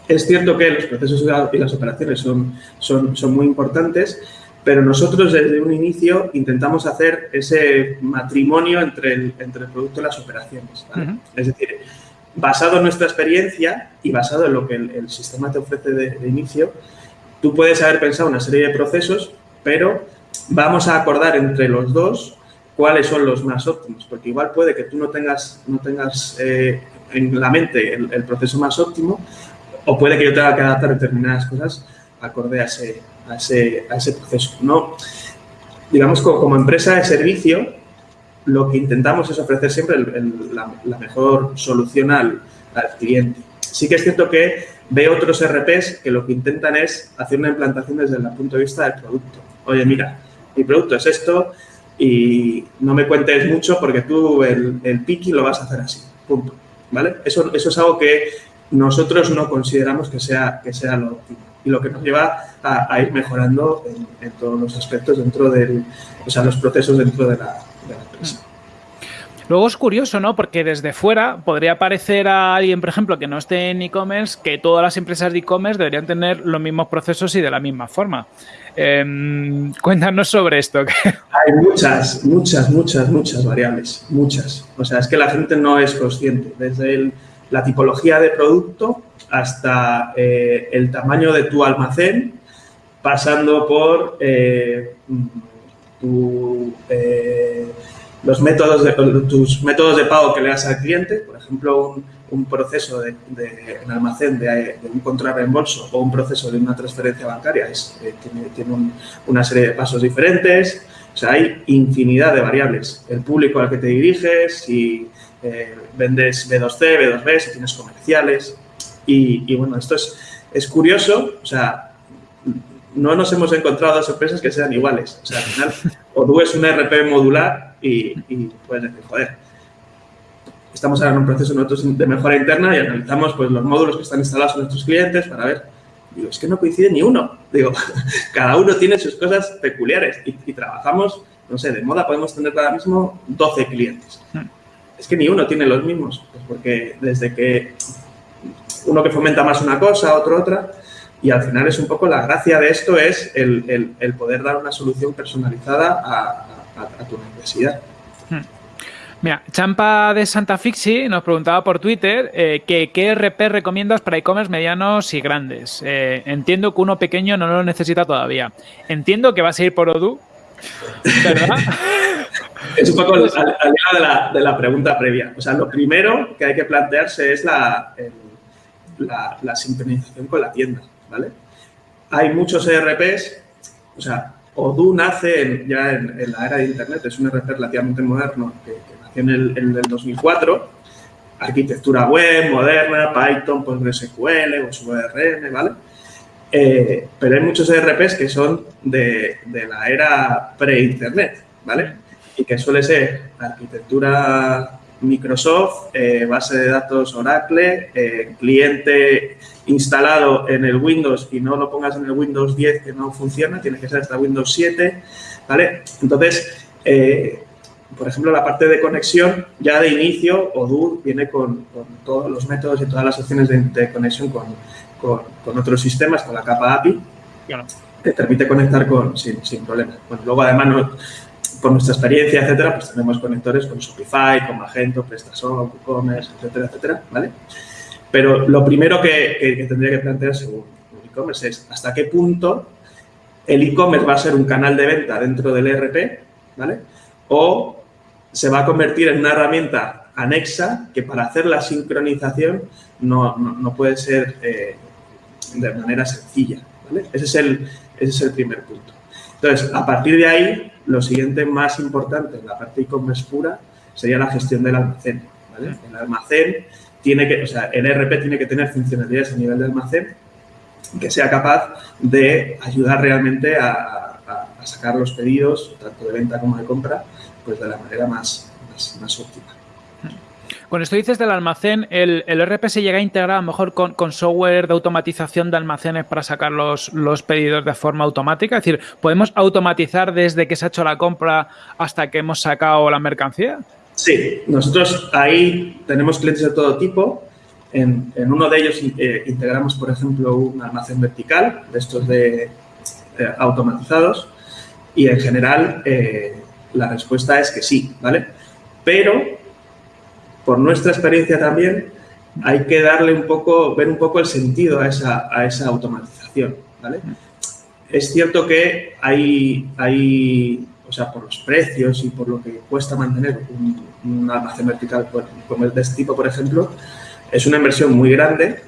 es cierto que los procesos y las operaciones son, son, son muy importantes, pero nosotros desde un inicio intentamos hacer ese matrimonio entre el, entre el producto y las operaciones. Es decir, basado en nuestra experiencia y basado en lo que el, sistema te ofrece de, inicio, tú puedes haber pensado una serie de procesos, pero vamos a acordar entre los dos cuáles son los más óptimos, porque igual puede que tú no tengas, no tengas eh, en la mente el, proceso más óptimo, o puede que yo tenga que adaptar determinadas cosas acorde a ese, a ese, a ese proceso. ¿no? Digamos, como, como, empresa de servicio, lo que intentamos es ofrecer siempre la, mejor solución al, cliente. Sí que es cierto que veo otros RPs que lo que intentan es hacer una implantación desde el punto de vista del producto. Oye, mira, mi producto es esto y no me cuentes mucho porque tú el, el lo vas a hacer así, punto. ¿Vale? Eso, eso es algo que nosotros no consideramos que sea, que sea lo óptimo y lo que nos lleva a, ir mejorando en, todos los aspectos dentro del, o sea, los procesos dentro de la, empresa. Luego es curioso, ¿no? Porque desde fuera podría parecer a alguien, por ejemplo, que no esté en e-commerce, que todas las empresas de e-commerce deberían tener los mismos procesos y de la misma forma. Em, cuéntanos sobre esto. (laughs) Hay muchas, muchas, muchas, muchas variables. Muchas. O sea, es que la gente no es consciente. Desde el la tipología de producto hasta eh, el tamaño de tu almacén, pasando por eh, eh, los métodos de, tus métodos de pago que le das al cliente, por ejemplo, un, proceso de, en almacén de, un contrarreembolso o un proceso de una transferencia bancaria es, tiene, una serie de pasos diferentes. O sea, hay infinidad de variables. El público al que te diriges, y eh, vendes B2C, B2B, si tienes comerciales. Y, bueno, esto es, es curioso, o sea, no nos hemos encontrado dos empresas que sean iguales. O sea, al final, (laughs) Odoo es un RP modular y, y puedes decir, joder, estamos ahora en un proceso nosotros de mejora interna y analizamos pues, los módulos que están instalados en nuestros clientes para ver, digo, es que no coincide ni uno. Digo, (laughs) cada uno tiene sus cosas peculiares y, y trabajamos, no sé, de moda podemos tener ahora mismo 12 clientes. Es que ni uno tiene los mismos, pues porque desde que uno que fomenta más una cosa, otro otra, y al final es un poco la gracia de esto es el, poder dar una solución personalizada a, tu necesidad. Hmm. Mira, Champa de Santa Fixi nos preguntaba por Twitter eh, que qué RP recomiendas para e-commerce medianos y grandes. Eh, entiendo que uno pequeño no lo necesita todavía. Entiendo que va a seguir por Odoo, (laughs) ¿verdad? Es un poco al, de, la, de, la, pregunta previa. O sea, lo primero que hay que plantearse es la, la, sincronización con la tienda, ¿vale? Hay muchos ERPs, o sea, Odoo nace ya en, la era de Internet, es un ERP relativamente moderno que, nació en el, en el 2004, arquitectura web, moderna, Python, PostgreSQL, ORM, ¿vale? Eh, pero hay muchos ERPs que son de, de la era pre-Internet, ¿vale? Y que suele ser arquitectura Microsoft, eh, base de datos Oracle, eh, cliente instalado en el Windows y no lo pongas en el Windows 10 que no funciona, tiene que ser hasta Windows 7, ¿vale? Entonces, eh, por ejemplo, la parte de conexión, ya de inicio, Odoo viene con, todos los métodos y todas las opciones de, conexión con, otros sistemas, con la capa API, que te permite conectar con, sin, sin problema. Bueno, luego además no, por nuestra experiencia, etcétera, pues tenemos conectores con Shopify, con Magento, PrestaShop, WooCommerce, etcétera, etcétera, ¿vale? Pero lo primero que, tendría que plantearse un e-commerce es hasta qué punto el e-commerce va a ser un canal de venta dentro del ERP, ¿vale? O se va a convertir en una herramienta anexa que para hacer la sincronización no, puede ser eh, de manera sencilla, ¿vale? Ese es, el, ese es el primer punto. Entonces, a partir de ahí, lo siguiente más importante en la parte e-commerce pura sería la gestión del almacén. El almacén tiene que, o sea, el ERP tiene que tener funcionalidades a nivel de almacén que sea capaz de ayudar realmente a, sacar los pedidos, tanto de venta como de compra, pues de la manera más, más óptima. Con esto dices del almacén, ¿el, el RP se llega a integrar a lo mejor con, software de automatización de almacenes para sacar los, pedidos de forma automática? Es decir, ¿podemos automatizar desde que se ha hecho la compra hasta que hemos sacado la mercancía? Sí, nosotros ahí tenemos clientes de todo tipo. En, uno de ellos eh, integramos, por ejemplo, un almacén vertical, de estos de eh, automatizados, y en general eh, la respuesta es que sí, ¿vale? Pero por nuestra experiencia también, hay que darle un poco, ver un poco el sentido a esa, automatización. Es cierto que hay, hay, o sea, por los precios y por lo que cuesta mantener un, almacén vertical como el de este tipo, por ejemplo, es una inversión muy grande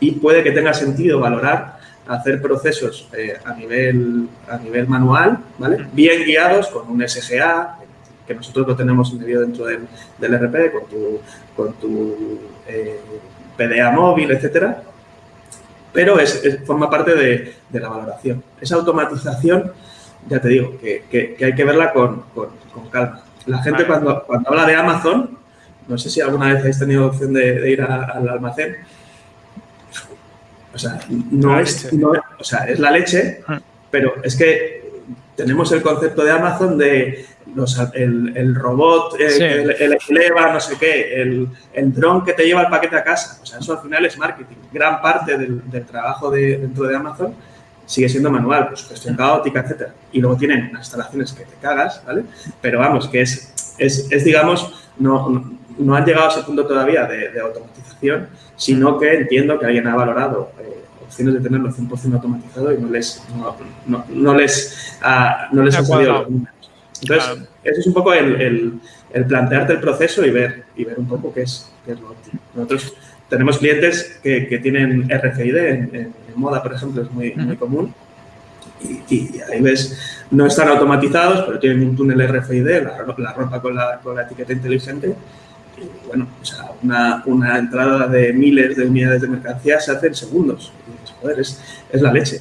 y puede que tenga sentido valorar hacer procesos eh, a, nivel, a nivel manual, ¿vale? Bien guiados con un SGA, que nosotros lo tenemos medio dentro del, del RP, con tu, con tu eh, PDA móvil, etcétera, pero es, forma parte de, la valoración. Esa automatización, ya te digo, que, hay que verla con, calma. La gente cuando, cuando habla de Amazon, no sé si alguna vez habéis tenido opción de, ir al almacén, o sea, no es, o sea, es la leche, ah. pero es que tenemos el concepto de Amazon de el, robot eh, el, eleva, no sé qué, el, el dron que te lleva el paquete a casa. O sea, eso al final es marketing. Gran parte del, trabajo de, dentro de Amazon sigue siendo manual, pues gestión caótica, etcétera. Y luego tienen unas instalaciones que te cagas, ¿vale? Pero vamos, que es, es, digamos, no, no, han llegado a ese punto todavía de, automatización, sino que entiendo que alguien ha valorado eh, opciones de tenerlo 100% automatizado y no les, no, no, les, ha, no les ha salido entonces, eso es un poco el, plantearte el proceso y ver, y ver un poco qué es, qué lo óptimo. Nosotros tenemos clientes que, tienen RFID en, moda, por ejemplo, es muy, muy común. Y, ahí ves, no están automatizados, pero tienen un túnel RFID, la, la ropa con la, con la etiqueta inteligente. Y bueno, o sea, una, una, entrada de miles de unidades de mercancía se hace en segundos. Es, es la leche.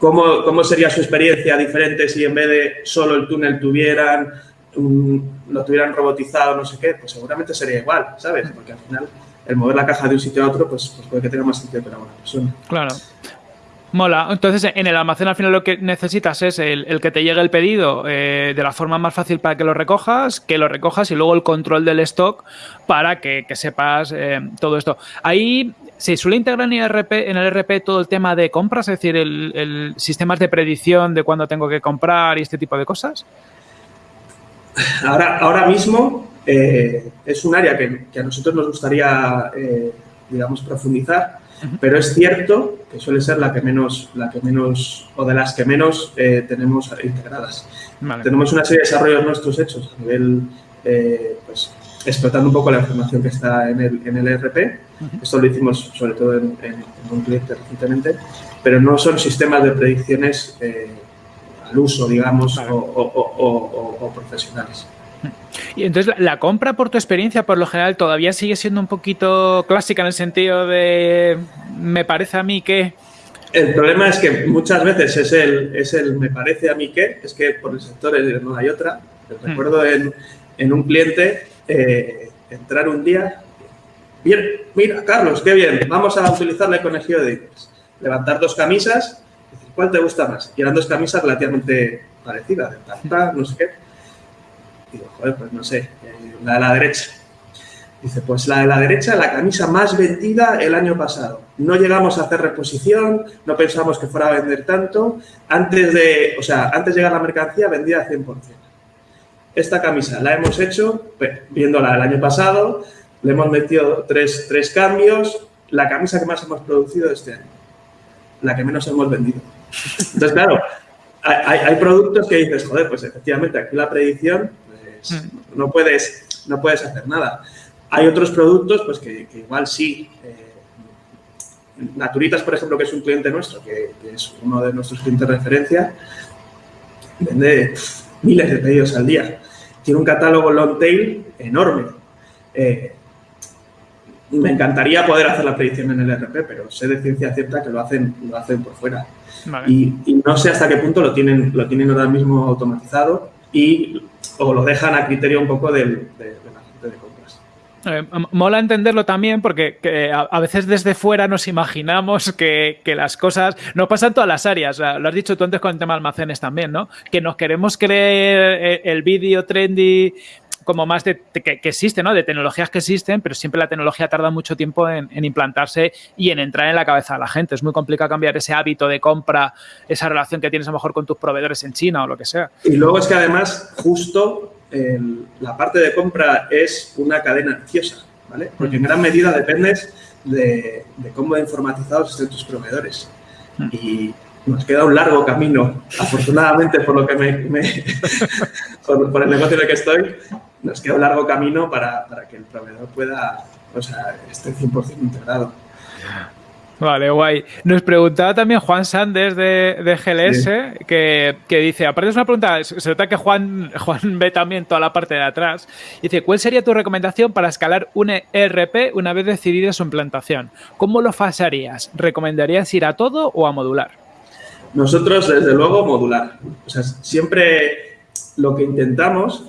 ¿Cómo, sería su experiencia diferente si en vez de solo el túnel tuvieran, lo tuvieran robotizado, no sé qué? Pues seguramente sería igual, ¿sabes? Porque al final el mover la caja de un sitio a otro, pues, pues puede que tenga más sentido para una persona. Claro. Mola. Entonces, en el almacén al final lo que necesitas es el, que te llegue el pedido eh, de la forma más fácil para que lo recojas, que lo recojas y luego el control del stock para que, sepas eh, todo esto. Ahí se suele integrar en el, RP, en el RP todo el tema de compras, es decir, el, sistemas de predicción de cuándo tengo que comprar y este tipo de cosas. Ahora, ahora mismo eh, es un área que, a nosotros nos gustaría, digamos, profundizar pero es cierto que suele ser la que menos, la que menos o de las que menos eh, tenemos integradas. Tenemos una serie de desarrollos nuestros hechos a nivel, eh, pues, explotando un poco la información que está en el, en el ERP. Esto lo hicimos sobre todo en, un cliente recientemente, pero no son sistemas de predicciones eh, al uso, digamos, o profesionales. Y entonces la, compra, por tu experiencia, por lo general, todavía sigue siendo un poquito clásica en el sentido de me parece a mí que. El problema es que muchas veces es el, es el me parece a mí que, es que por el sector no hay otra. Hmm. Recuerdo en, en, un cliente eh, entrar un día, bien, mira, Carlos, qué bien, vamos a utilizar la conexión de Levantar dos camisas, ¿cuál te gusta más? Y eran dos camisas relativamente parecidas, de no sé qué Digo, joder, pues no sé, eh, la de la derecha. Dice, pues la de la derecha, la camisa más vendida el año pasado. No llegamos a hacer reposición, no pensamos que fuera a vender tanto. Antes de, o sea, antes de llegar la mercancía vendía 100%. Esta camisa la hemos hecho, viéndola el año pasado, le hemos metido tres, tres cambios, la camisa que más hemos producido este año, la que menos hemos vendido. Entonces, claro, hay, hay productos que dices, joder, pues efectivamente aquí la predicción pues, mm. no, puedes, no puedes hacer nada. Hay otros productos pues que, igual sí. Eh, Naturitas, por ejemplo, que es un cliente nuestro, que, es uno de nuestros clientes de referencia, vende miles de pedidos al día. Tiene un catálogo long tail enorme. Eh, me encantaría poder hacer la predicción en el RP, pero sé de ciencia cierta que lo hacen, lo hacen por fuera. Y, no sé hasta qué punto lo tienen, lo tienen ahora mismo automatizado y o lo dejan a criterio un poco del, de, la gente de compras. Eh, mola entenderlo también porque a, veces desde fuera nos imaginamos que, las cosas no pasan todas las áreas. lo has dicho tú antes con el tema de almacenes también, ¿no? Que nos queremos creer el, el vídeo trendy como más de, que, existe, ¿no? De tecnologías que existen, pero siempre la tecnología tarda mucho tiempo en, implantarse y en entrar en la cabeza de la gente. Es muy complicado cambiar ese hábito de compra, esa relación que tienes a lo mejor con tus proveedores en China o lo que sea. Y luego es que además, justo la parte de compra es una cadena ansiosa, ¿vale? Porque en gran medida dependes de, cómo informatizados estén tus proveedores. Mm. Y nos queda un largo camino, afortunadamente por lo que me, (laughs) por, el negocio en el que estoy, nos queda un largo camino para, que el proveedor pueda, o sea, esté 100% integrado. Vale, guay. Nos preguntaba también Juan Sanders de, GLS, que, dice, aparte es una pregunta, se nota que Juan, Juan ve también toda la parte de atrás, dice, ¿cuál sería tu recomendación para escalar un ERP una vez decidida su implantación? ¿Cómo lo fasarías? ¿Recomendarías ir a todo o a modular? Nosotros, desde luego, modular. O sea, siempre lo que intentamos,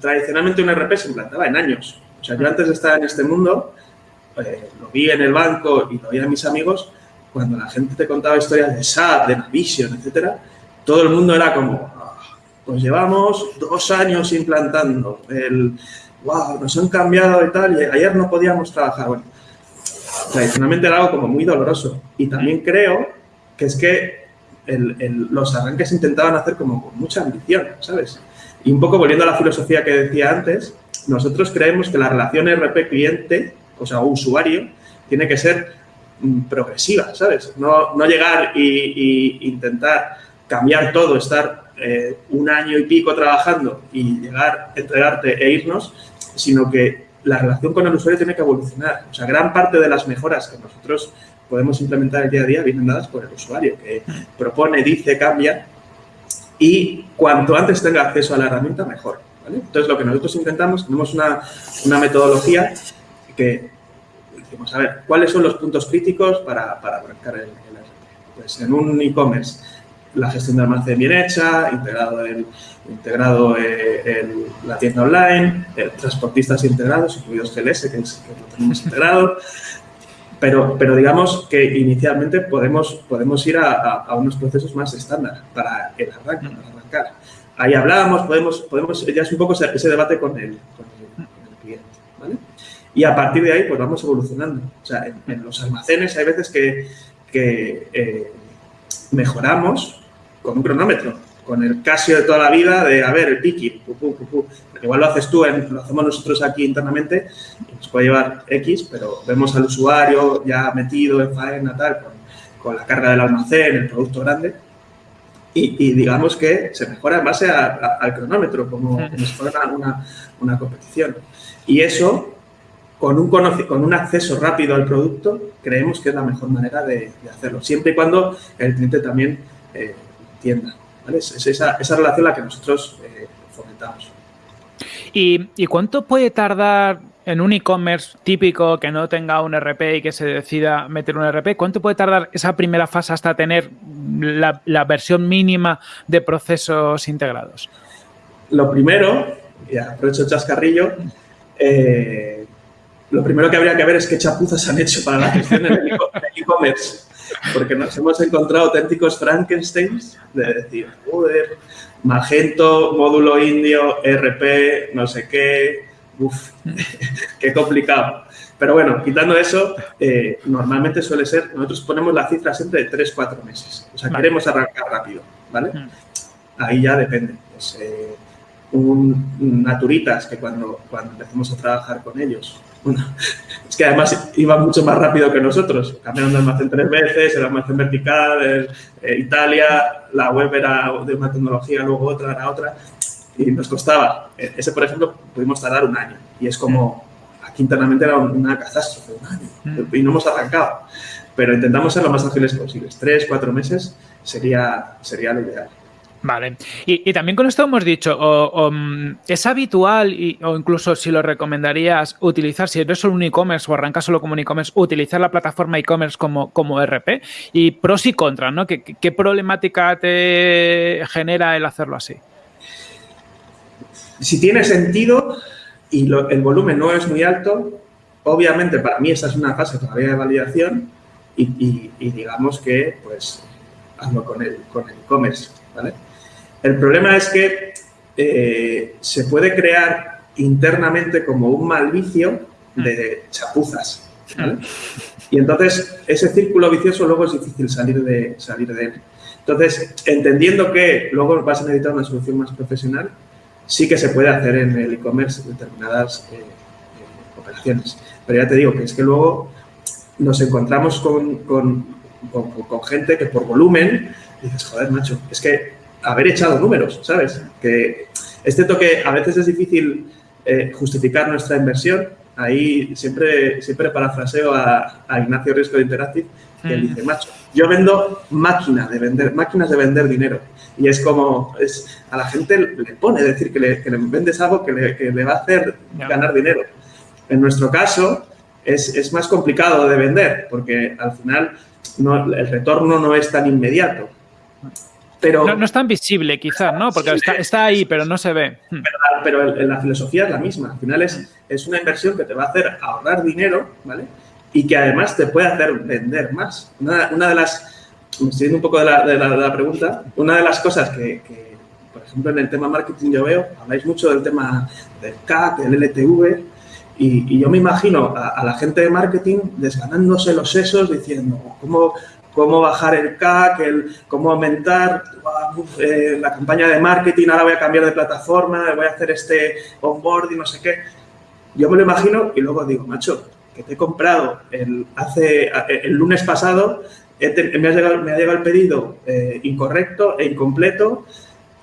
tradicionalmente un RP se implantaba en años. O sea, yo antes de estar en este mundo, eh, lo vi en el banco y lo vi a mis amigos, cuando la gente te contaba historias de SAP, de Navision, etcétera, todo el mundo era como, ah, pues llevamos dos años implantando, el, wow, nos han cambiado y tal, y ayer no podíamos trabajar. Bueno, tradicionalmente era algo como muy doloroso. Y también creo que es que los arranques intentaban hacer como con mucha ambición, ¿sabes? Y un poco volviendo a la filosofía que decía antes, nosotros creemos que la relación RP-cliente, o sea, usuario, tiene que ser mm, progresiva, ¿sabes? No, llegar e intentar cambiar todo, estar eh, un año y pico trabajando y llegar, entregarte e irnos, sino que la relación con el usuario tiene que evolucionar. O sea, gran parte de las mejoras que nosotros podemos implementar el día a día vienen dadas por el usuario, que propone, dice, cambia y cuanto antes tenga acceso a la herramienta, mejor. Entonces, lo que nosotros intentamos, tenemos una, metodología que decimos, a ver, ¿cuáles son los puntos críticos para, para arrancar el, Pues en un e-commerce, la gestión de almacén bien hecha, integrado, el, integrado eh, la tienda online, transportistas integrados, incluidos GLS, que, es, que lo tenemos (laughs) integrado, pero, pero digamos que inicialmente podemos, podemos ir a, unos procesos más estándar para el arranque, para arrancar. Ahí hablábamos, podemos, podemos, ya es un poco ese, debate con el, con el. Y a partir de ahí, pues vamos evolucionando. O sea, en, los almacenes hay veces que, que eh, mejoramos con un cronómetro con el Casio de toda la vida de, a ver, el picking, igual lo haces tú, lo hacemos nosotros aquí internamente, y nos puede llevar X, pero vemos al usuario ya metido en faena, tal, con, la carga del almacén, el producto grande, y, digamos que se mejora en base al cronómetro, como, fuera una, una, competición. Y eso, con un, con un acceso rápido al producto, creemos que es la mejor manera de, hacerlo, siempre y cuando el cliente también eh, entienda. Es, esa, relación la que nosotros eh, fomentamos. ¿Y, cuánto puede tardar en un e-commerce típico que no tenga un RP y que se decida meter un RP? ¿Cuánto puede tardar esa primera fase hasta tener la, versión mínima de procesos integrados? Lo primero, y aprovecho el chascarrillo, eh, lo primero que habría que ver es qué chapuzas han hecho para la gestión del e-commerce porque nos hemos encontrado auténticos Frankensteins de decir, joder, Magento, módulo indio, RP, no sé qué, uff, (laughs) qué complicado. Pero bueno, quitando eso, eh, normalmente suele ser, nosotros ponemos la cifra siempre de 3-4 meses. O sea, queremos arrancar rápido, ¿vale? Mm. Ahí ya depende. Pues, eh, un Naturitas, que cuando, cuando empecemos a trabajar con ellos, bueno, es que además iba mucho más rápido que nosotros. Cambiaron de almacén tres veces, el almacén vertical, eh, Italia, la web era de una tecnología, luego otra, era otra, y nos costaba. E, ese, por ejemplo, pudimos tardar un año. Y es como, aquí internamente era una catástrofe, un año, mm. y no hemos arrancado. Pero intentamos ser lo más ágiles posibles. Tres, cuatro meses sería, sería lo ideal. Vale. Y, también con esto hemos dicho, mm, es habitual o incluso si lo recomendarías utilizar, si eres solo un e-commerce o arrancas solo como un e-commerce, utilizar la plataforma e-commerce como, como RP y pros y contras, ¿no? ¿Qué, ¿Qué, problemática te genera el hacerlo así? Si tiene sentido y el volumen no es muy alto, obviamente para mí esta es una fase todavía de validación y, digamos que pues hazlo con el con el e-commerce, ¿vale? El problema es que eh, se puede crear internamente como un mal vicio de chapuzas. Y entonces ese círculo vicioso luego es difícil salir de, salir de él. Entonces, entendiendo que luego vas a necesitar una solución más profesional, sí que se puede hacer en el e-commerce determinadas eh, eh, operaciones. Pero ya te digo que es que luego nos encontramos con, con, con gente que por volumen dices, joder, macho, es que haber echado números, ¿sabes? Que este toque a veces es difícil eh, justificar nuestra inversión. Ahí siempre, siempre parafraseo a, a Ignacio Riesco de Interactive, que él dice, macho, yo vendo máquina de vender, máquinas de vender dinero. Y es como, es, a la gente le pone decir que le, que le vendes algo que le, que le, va a hacer ganar dinero. En nuestro caso, es, es, más complicado de vender, porque al final no, el retorno no es tan inmediato. Pero, no, es tan visible, quizás, ¿no? Porque está, ahí, pero no se ve. Pero, la filosofía es la misma. Al final es, hmm. es una inversión que te va a hacer ahorrar dinero, ¿vale? Y que además te puede hacer vender más. Una, de las, estoy un poco de la, pregunta, una de las cosas que, por ejemplo, en el tema marketing yo veo, habláis mucho del tema del CAC, del LTV, y, yo me imagino a, a, la gente de marketing desganándose los sesos diciendo, ¿cómo, cómo bajar el CAC, el, cómo aumentar eh, la campaña de marketing, ahora voy a cambiar de plataforma, voy a hacer este onboarding, no sé qué. Yo me lo imagino y luego digo, macho, que te he comprado el, hace, el lunes pasado, me, ha llegado, me ha llegado el pedido eh, incorrecto e incompleto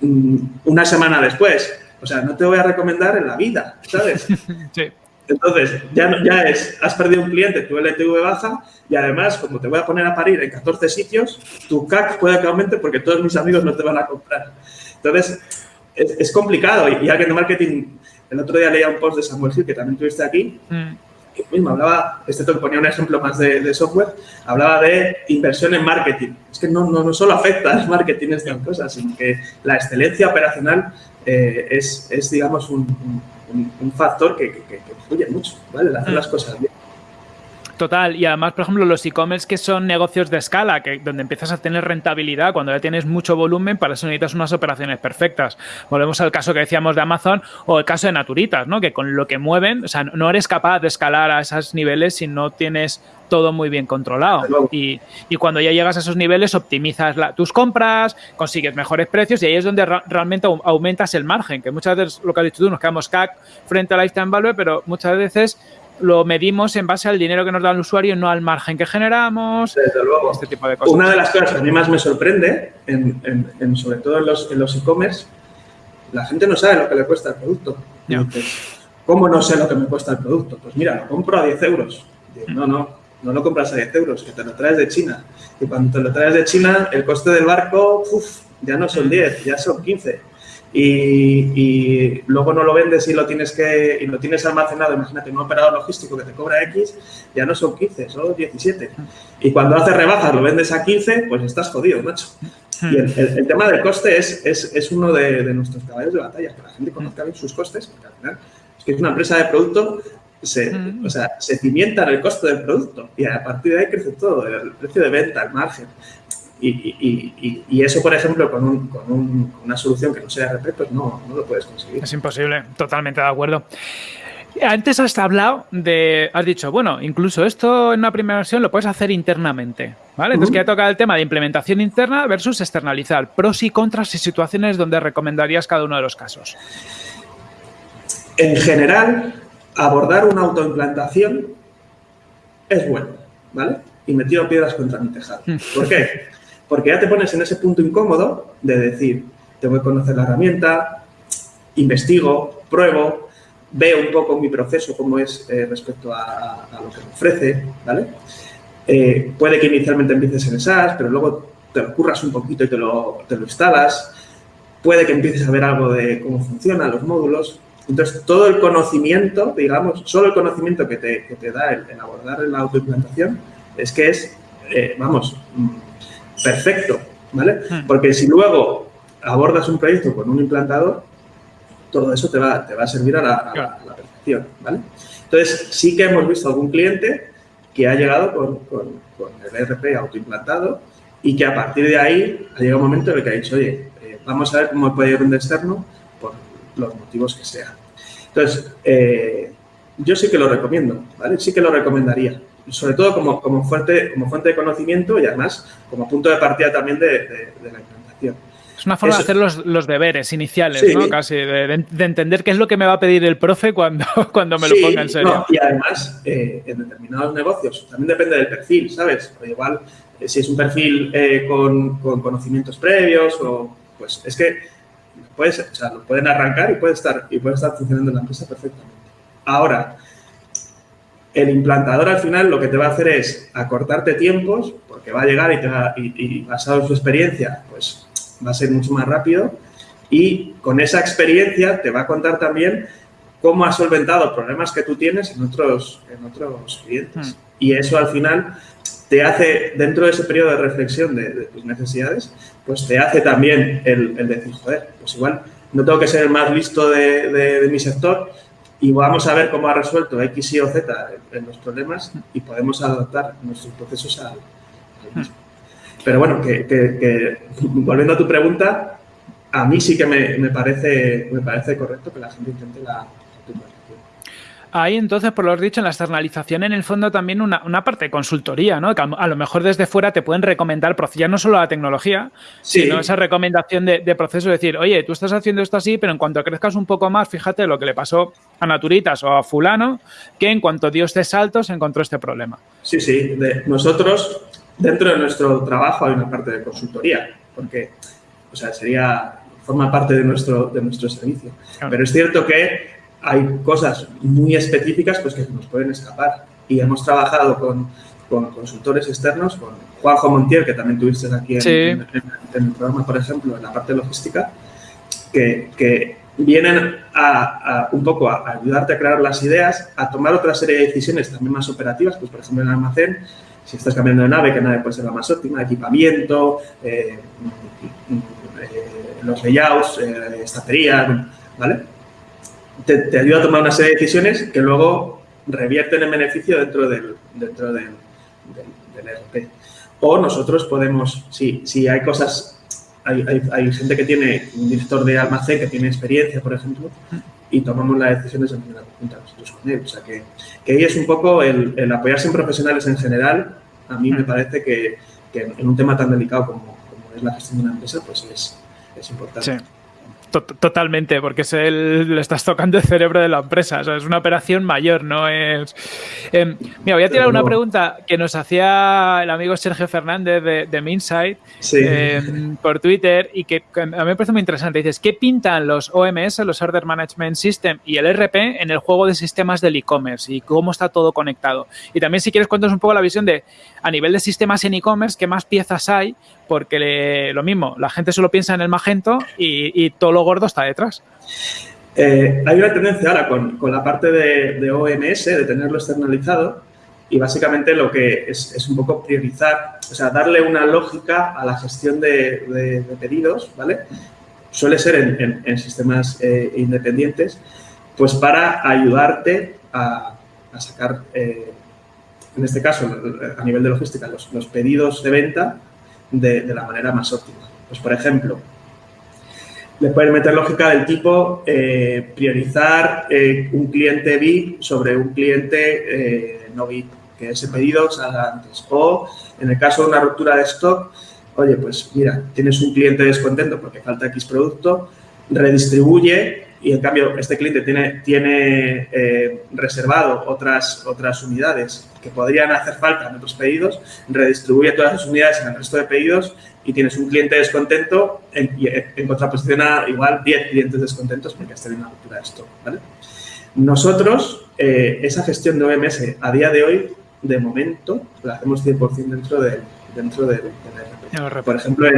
mm, una semana después. O sea, no te voy a recomendar en la vida, ¿sabes? (laughs) Sí. Entonces, ya, ya es, has perdido un cliente, tu LTV baja y además, como te voy a poner a parir en 14 sitios, tu CAC puede que aumente porque todos mis amigos no te van a comprar. Entonces, es, complicado y, alguien de marketing, el otro día leía un post de Samuel Gil, que también tuviste aquí, mm. que mismo hablaba, este te ponía un ejemplo más de, software, hablaba de inversión en marketing. Es que no, no, no solo afecta al marketing estas cosas, sino que la excelencia operacional eh, es, es, digamos, un un, factor que, que, influye mucho, ¿vale? hacer las cosas bien. Total, y además, por ejemplo, los e-commerce que son negocios de escala, que donde empiezas a tener rentabilidad, cuando ya tienes mucho volumen, para eso necesitas unas operaciones perfectas. Volvemos al caso que decíamos de Amazon o el caso de Naturitas, ¿no? Que con lo que mueven, o sea, no eres capaz de escalar a esos niveles si no tienes todo muy bien controlado. Y, y, cuando ya llegas a esos niveles, optimizas tus compras, consigues mejores precios y ahí es donde realmente aumentas el margen, que muchas veces, lo que has dicho tú, nos quedamos CAC frente a lifetime value, pero muchas veces lo medimos en base al dinero que nos da el usuario, no al margen que generamos. Desde luego. Este tipo de cosas. Una de las cosas que a mí más me sorprende, en, sobre todo en los e-commerce, la gente no sabe lo que le cuesta el producto. ¿Cómo no sé lo que me cuesta el producto? Pues mira, lo compro a 10 euros. no, no, no lo compras a 10 euros, que te lo traes de China. Y cuando te lo traes de China, el coste del barco, ya no son 10, ya son 15 y, luego no lo vendes y lo tienes que y lo tienes almacenado, imagínate, un operador logístico que te cobra X, ya no son 15, son 17. Y cuando haces rebajas lo vendes a 15, pues estás jodido, macho. Y el, tema del coste es, es, es uno de, nuestros caballos de batalla, que la gente conozca bien sus costes, porque al final es que es una empresa de producto, se, o sea, se cimienta en el costo del producto y a partir de ahí crece todo, el precio de venta, el margen. Y, eso, por ejemplo, con, una solución que no sea RP, pues no, no lo puedes conseguir. Es imposible, totalmente de acuerdo. Antes has hablado de, has dicho, bueno, incluso esto en una primera versión lo puedes hacer internamente, ¿vale? Entonces, que toca el tema de implementación interna versus externalizar, pros y contras y situaciones donde recomendarías cada uno de los casos. En general, abordar una autoimplantación es bueno, ¿vale? Y metido piedras contra mi tejado. ¿Por qué? (laughs) Porque ya te pones en ese punto incómodo de decir, tengo que conocer la herramienta, investigo, pruebo, veo un poco mi proceso, cómo es eh, respecto a, lo que me ofrece, ¿vale? Eh, puede que inicialmente empieces en SaaS, pero luego te lo un poquito y te lo, te lo instalas. puede que empieces a ver algo de cómo funcionan los módulos. Entonces, todo el conocimiento, digamos, solo el conocimiento que te, que te da el, abordar la autoimplantación es que es, eh, vamos, perfecto, ¿vale? Hmm. Porque si luego abordas un proyecto con un implantador, todo eso te va, te va a servir a la, perfección, ¿vale? Entonces, sí que hemos visto algún cliente que ha llegado con, con, el ERP autoimplantado y que a partir de ahí ha llegado un momento en el que ha dicho, oye, eh, vamos a ver cómo puede ir un externo por los motivos que sean. Entonces, eh, yo sí que lo recomiendo, ¿vale? Sí que lo recomendaría, sobre todo como, como, fuente, como fuente de conocimiento y además como punto de partida también de, de la implantación. Es una forma de hacer los, deberes iniciales, ¿no? Casi, de, entender qué es lo que me va a pedir el profe cuando, (laughs) cuando me lo ponga en serio. y además, eh, en determinados negocios, también depende del perfil, ¿sabes? igual, eh, si es un perfil eh, con, conocimientos previos, o pues es que puedes, o sea, lo pueden arrancar y puede estar, y puede estar funcionando en la empresa perfectamente. Ahora, el implantador al final lo que te va a hacer es acortarte tiempos, porque va a llegar y, te va, y, y basado en su experiencia, pues va a ser mucho más rápido y con esa experiencia te va a contar también cómo has solventado problemas que tú tienes en otros, en otros clientes. Hmm. Y eso al final te hace, dentro de ese periodo de reflexión de, tus necesidades, pues te hace también el, decir, joder, pues igual no tengo que ser el más listo de, mi sector y vamos a ver cómo ha resuelto X, Y o Z en, los problemas y podemos adaptar nuestros procesos al, mismo. Pero bueno, que, volviendo a tu pregunta, a mí sí que me, parece, me parece correcto que la gente intente la, Ahí entonces, por lo dicho, en la externalización en el fondo también una, parte de consultoría, ¿no? Que a, lo mejor desde fuera te pueden recomendar ya no solo la tecnología, sino esa recomendación de, de, proceso, decir, oye, tú estás haciendo esto así, pero en cuanto crezcas un poco más, fíjate lo que le pasó a Naturitas o a fulano, que en cuanto dio este salto se encontró este problema. Sí, sí. nosotros dentro de nuestro trabajo hay una parte de consultoría, porque, o sea, sería, forma parte de nuestro, de nuestro servicio. Pero es cierto que hay cosas muy específicas pues, que nos pueden escapar. Y hemos trabajado con, con consultores externos, con Juanjo Montiel, que también tuviste aquí en, el programa, por ejemplo, en la parte logística, que, que vienen a, un poco a, ayudarte a crear las ideas, a tomar otra serie de decisiones también más operativas, pues por ejemplo en el almacén, si estás cambiando de nave, ¿qué nave puede ser la más óptima? Equipamiento, eh, eh, los layouts, eh, estatería, ¿vale? Te, ayuda a tomar una serie de decisiones que luego revierten en beneficio dentro del, dentro del, ERP. O nosotros podemos, si, si hay cosas, hay, hay, gente que tiene un director de almacén que tiene experiencia, por ejemplo, y tomamos las decisiones de manera conjunta nosotros con él. O sea, que, que ahí es un poco el, apoyarse en profesionales en general. A mí me mm. parece que, que en un tema tan delicado como, como, es la gestión de una empresa, pues es, es importante. Sí. Totalmente, porque es el, le estás tocando el cerebro de la empresa. es una operación mayor, no es. Eh, mira, voy a tirar una pregunta que nos hacía el amigo Sergio Fernández de, de Minsight em, por Twitter y que a mí me parece muy interesante. Dices, ¿qué pintan los OMS, los Order Management System y el RP en el juego de sistemas del e-commerce y cómo está todo conectado? Y también, si quieres, cuéntanos un poco la visión de a nivel de sistemas en e-commerce, qué más piezas hay porque lo mismo, la gente solo piensa en el magento y, todo lo gordo está detrás. Eh, hay una tendencia ahora con, la parte de, OMS, de tenerlo externalizado, y básicamente lo que es, un poco priorizar, o sea, darle una lógica a la gestión de, pedidos, ¿vale? Suele ser en, sistemas eh, independientes, pues para ayudarte a, sacar, eh, en este caso, a nivel de logística, los, los pedidos de venta de, la manera más óptima. Pues, por ejemplo, le pueden meter lógica del tipo eh, priorizar eh, un cliente VIP sobre un cliente eh, no VIP, que ese pedido salga antes. O, en el caso de una ruptura de stock, oye, pues mira, tienes un cliente descontento porque falta X producto, redistribuye y en cambio este cliente tiene, tiene eh, reservado otras, otras unidades que podrían hacer falta en otros pedidos, redistribuye todas las unidades en el resto de pedidos y tienes un cliente descontento en, en contraposición a igual 10 clientes descontentos porque has tenido una ruptura de stock. ¿vale? Nosotros, eh, esa gestión de OMS a día de hoy, de momento, la hacemos 100% dentro del, dentro RP. Por ejemplo,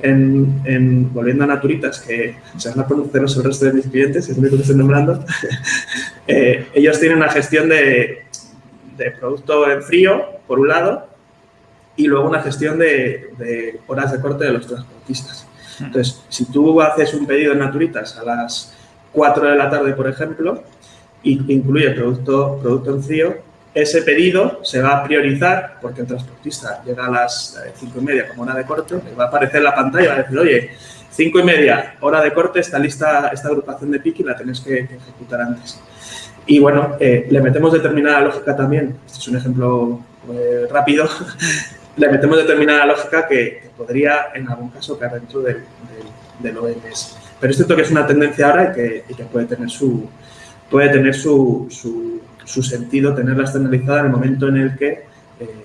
en, volviendo a Naturitas, que se van a conoceros el resto de mis clientes, es lo único que estoy nombrando, (laughs) eh, ellos tienen una gestión de, de producto en frío, por un lado, y luego una gestión de, horas de corte de los transportistas. Hmm. Entonces, si tú haces un pedido en Naturitas a las 4 de la tarde, por ejemplo, y incluye producto, producto en frío, ese pedido se va a priorizar porque el transportista llega a las 5 eh, y media como hora de corte, le va a aparecer la pantalla y va a decir, oye, 5 y media, hora de corte, está lista esta agrupación de pick y la tenéis que, ejecutar antes. Y bueno, eh, le metemos determinada lógica también, este es un ejemplo eh, rápido, (laughs) le metemos determinada lógica que, podría en algún caso caer dentro del, del, OMS. Pero es cierto que es una tendencia ahora y que, puede tener su, puede tener su, sentido tenerla externalizada en el momento en el que eh,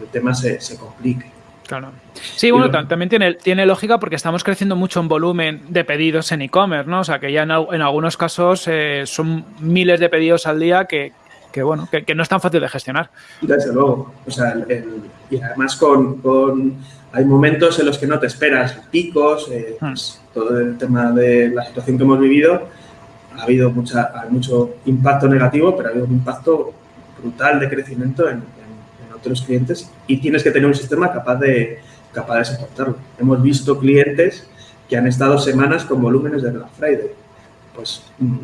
el, tema se, se complique. Claro. Sí, bueno, también tiene, tiene lógica porque estamos creciendo mucho en volumen de pedidos en e-commerce, ¿no? O sea, que ya en, algunos casos eh, son miles de pedidos al día que, que bueno, que, no es tan fácil de gestionar. Desde luego. O sea, y además con, con, hay momentos en los que no te esperas picos, eh, hmm. pues, todo el tema de la situación que hemos vivido, ha habido mucha, mucho impacto negativo, pero ha habido un impacto brutal de crecimiento en, otros clientes y tienes que tener un sistema capaz de, capaz de soportarlo. Hemos visto clientes que han estado semanas con volúmenes de Black Friday. Pues mm,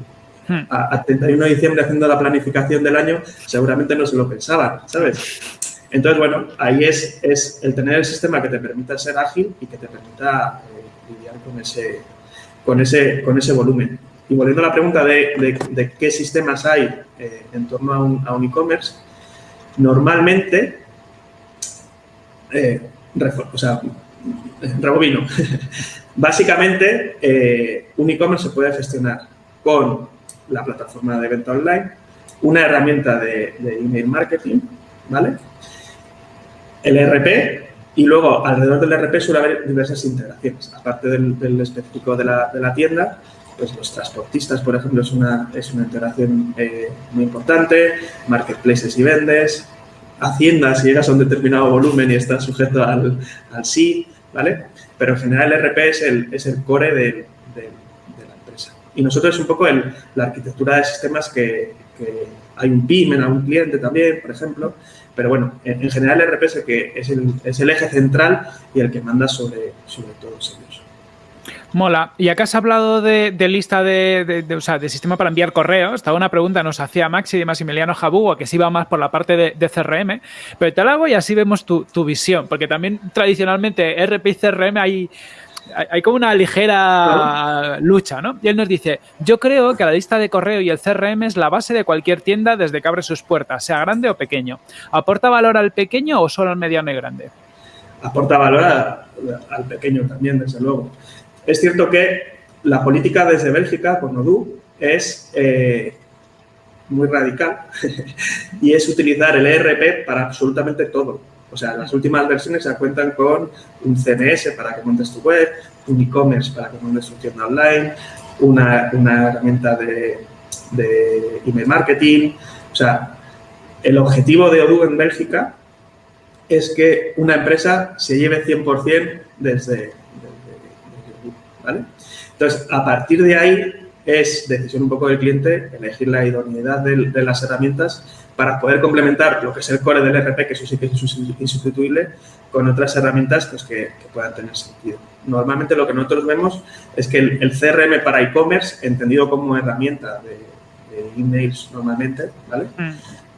hmm. a, 31 de diciembre haciendo la planificación del año, seguramente no se lo pensaban, ¿sabes? Entonces, bueno, ahí es, es el tener el sistema que te permita ser ágil y que te permita eh, lidiar con ese, con, ese, con ese volumen. Y volviendo a la pregunta de, qué sistemas hay eh, en torno a un e-commerce, normalmente, eh, o sea, rebobino, (laughs) básicamente eh, un e-commerce se puede gestionar con la plataforma de venta online, una herramienta de, email marketing, ¿vale? El ERP y luego alrededor del ERP suele haber diversas integraciones, aparte del, específico de la, de la tienda, pues los transportistas, por ejemplo, es una, es una integración eh, muy importante, marketplaces y vendes, Hacienda, si llegas a un determinado volumen y estás sujeto al, al sí, ¿vale? Pero en general el RP es el, es el core de, de, la empresa. Y nosotros es un poco el, la arquitectura de sistemas que, que, hay un PIM en algún cliente también, por ejemplo, pero bueno, en, general el RP es el, que es el, es el eje central y el que manda sobre, sobre ellos. Mola. Y acá has hablado de, lista de, o sea, de sistema para enviar correos. Estaba una pregunta, nos hacía Maxi de Maximiliano Jabugo, que sí va más por la parte de, CRM. Pero te la hago y así vemos tu, visión. Porque también tradicionalmente RP y CRM hay, hay como una ligera lucha, ¿no? Y él nos dice, yo creo que la lista de correo y el CRM es la base de cualquier tienda desde que abre sus puertas, sea grande o pequeño. ¿Aporta valor al pequeño o solo al mediano y grande? Aporta valor al pequeño también, desde luego. Es cierto que la política desde Bélgica, con Odoo, es eh, muy radical (laughs) y es utilizar el ERP para absolutamente todo. O sea, las últimas versiones ya cuentan con un CMS para que montes tu web, un e-commerce para que montes tu tienda online, una, herramienta de, de, email marketing. O sea, el objetivo de Odoo en Bélgica es que una empresa se lleve 100% desde, entonces, a partir de ahí es decisión un poco del cliente elegir la idoneidad de, las herramientas para poder complementar lo que es el core del RP, que eso sí que es insustituible, con otras herramientas pues, que, puedan tener sentido. Normalmente lo que nosotros vemos es que el, CRM para e-commerce, entendido como herramienta de, emails normalmente, ¿vale? Mm.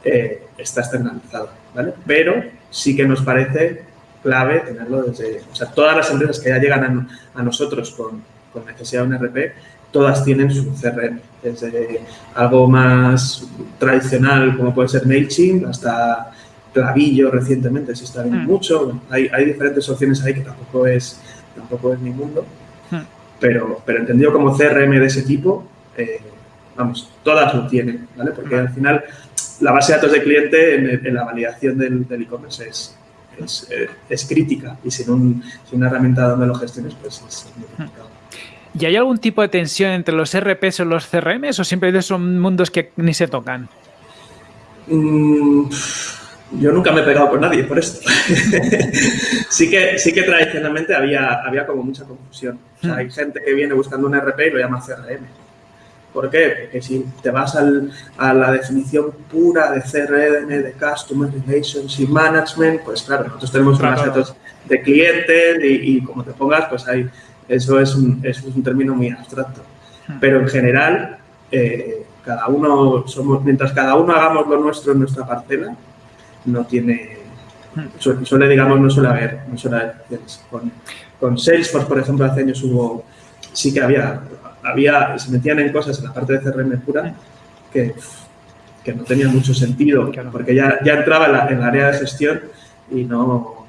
Eh, está externalizado, ¿vale? Pero sí que nos parece clave tenerlo desde... O sea, todas las empresas que ya llegan a, nosotros con, con, necesidad de un RP, todas tienen su CRM, desde algo más tradicional como puede ser MailChimp hasta Clavillo recientemente se está viendo mm. mucho. Hay, hay, diferentes opciones ahí que tampoco es, tampoco es mi mundo, mm. pero, pero entendido como CRM de ese tipo, eh, vamos, todas lo tienen, ¿vale? Porque al final la base de datos de cliente en, en la validación del e-commerce es, eh, es, crítica y sin, un, sin, una herramienta donde lo gestiones, pues es muy complicado. ¿Y hay algún tipo de tensión entre los RPs o los CRMs o siempre son mundos que ni se tocan? Mm, Yo nunca me he pegado con nadie por esto. (laughs) sí, que, sí que tradicionalmente había, había como mucha confusión. O sea, hay gente que viene buscando un RP y lo llama CRM. ¿Por qué? Porque si te vas al, a la definición pura de CRM, de Customer Relations y Management, pues claro, nosotros tenemos unas datos de clientes y, como te pongas, pues ahí, eso es un, es un término muy abstracto. Pero en general, eh, cada uno somos, mientras cada uno hagamos lo nuestro en nuestra parcela, no tiene, suele, digamos, no suele haber, no suele haber con, con, Salesforce, por ejemplo, hace años hubo, sí que había, había, se metían en cosas en la parte de CRM pura que, que no tenía mucho sentido, porque ya, ya entraba en, la, área de gestión y no,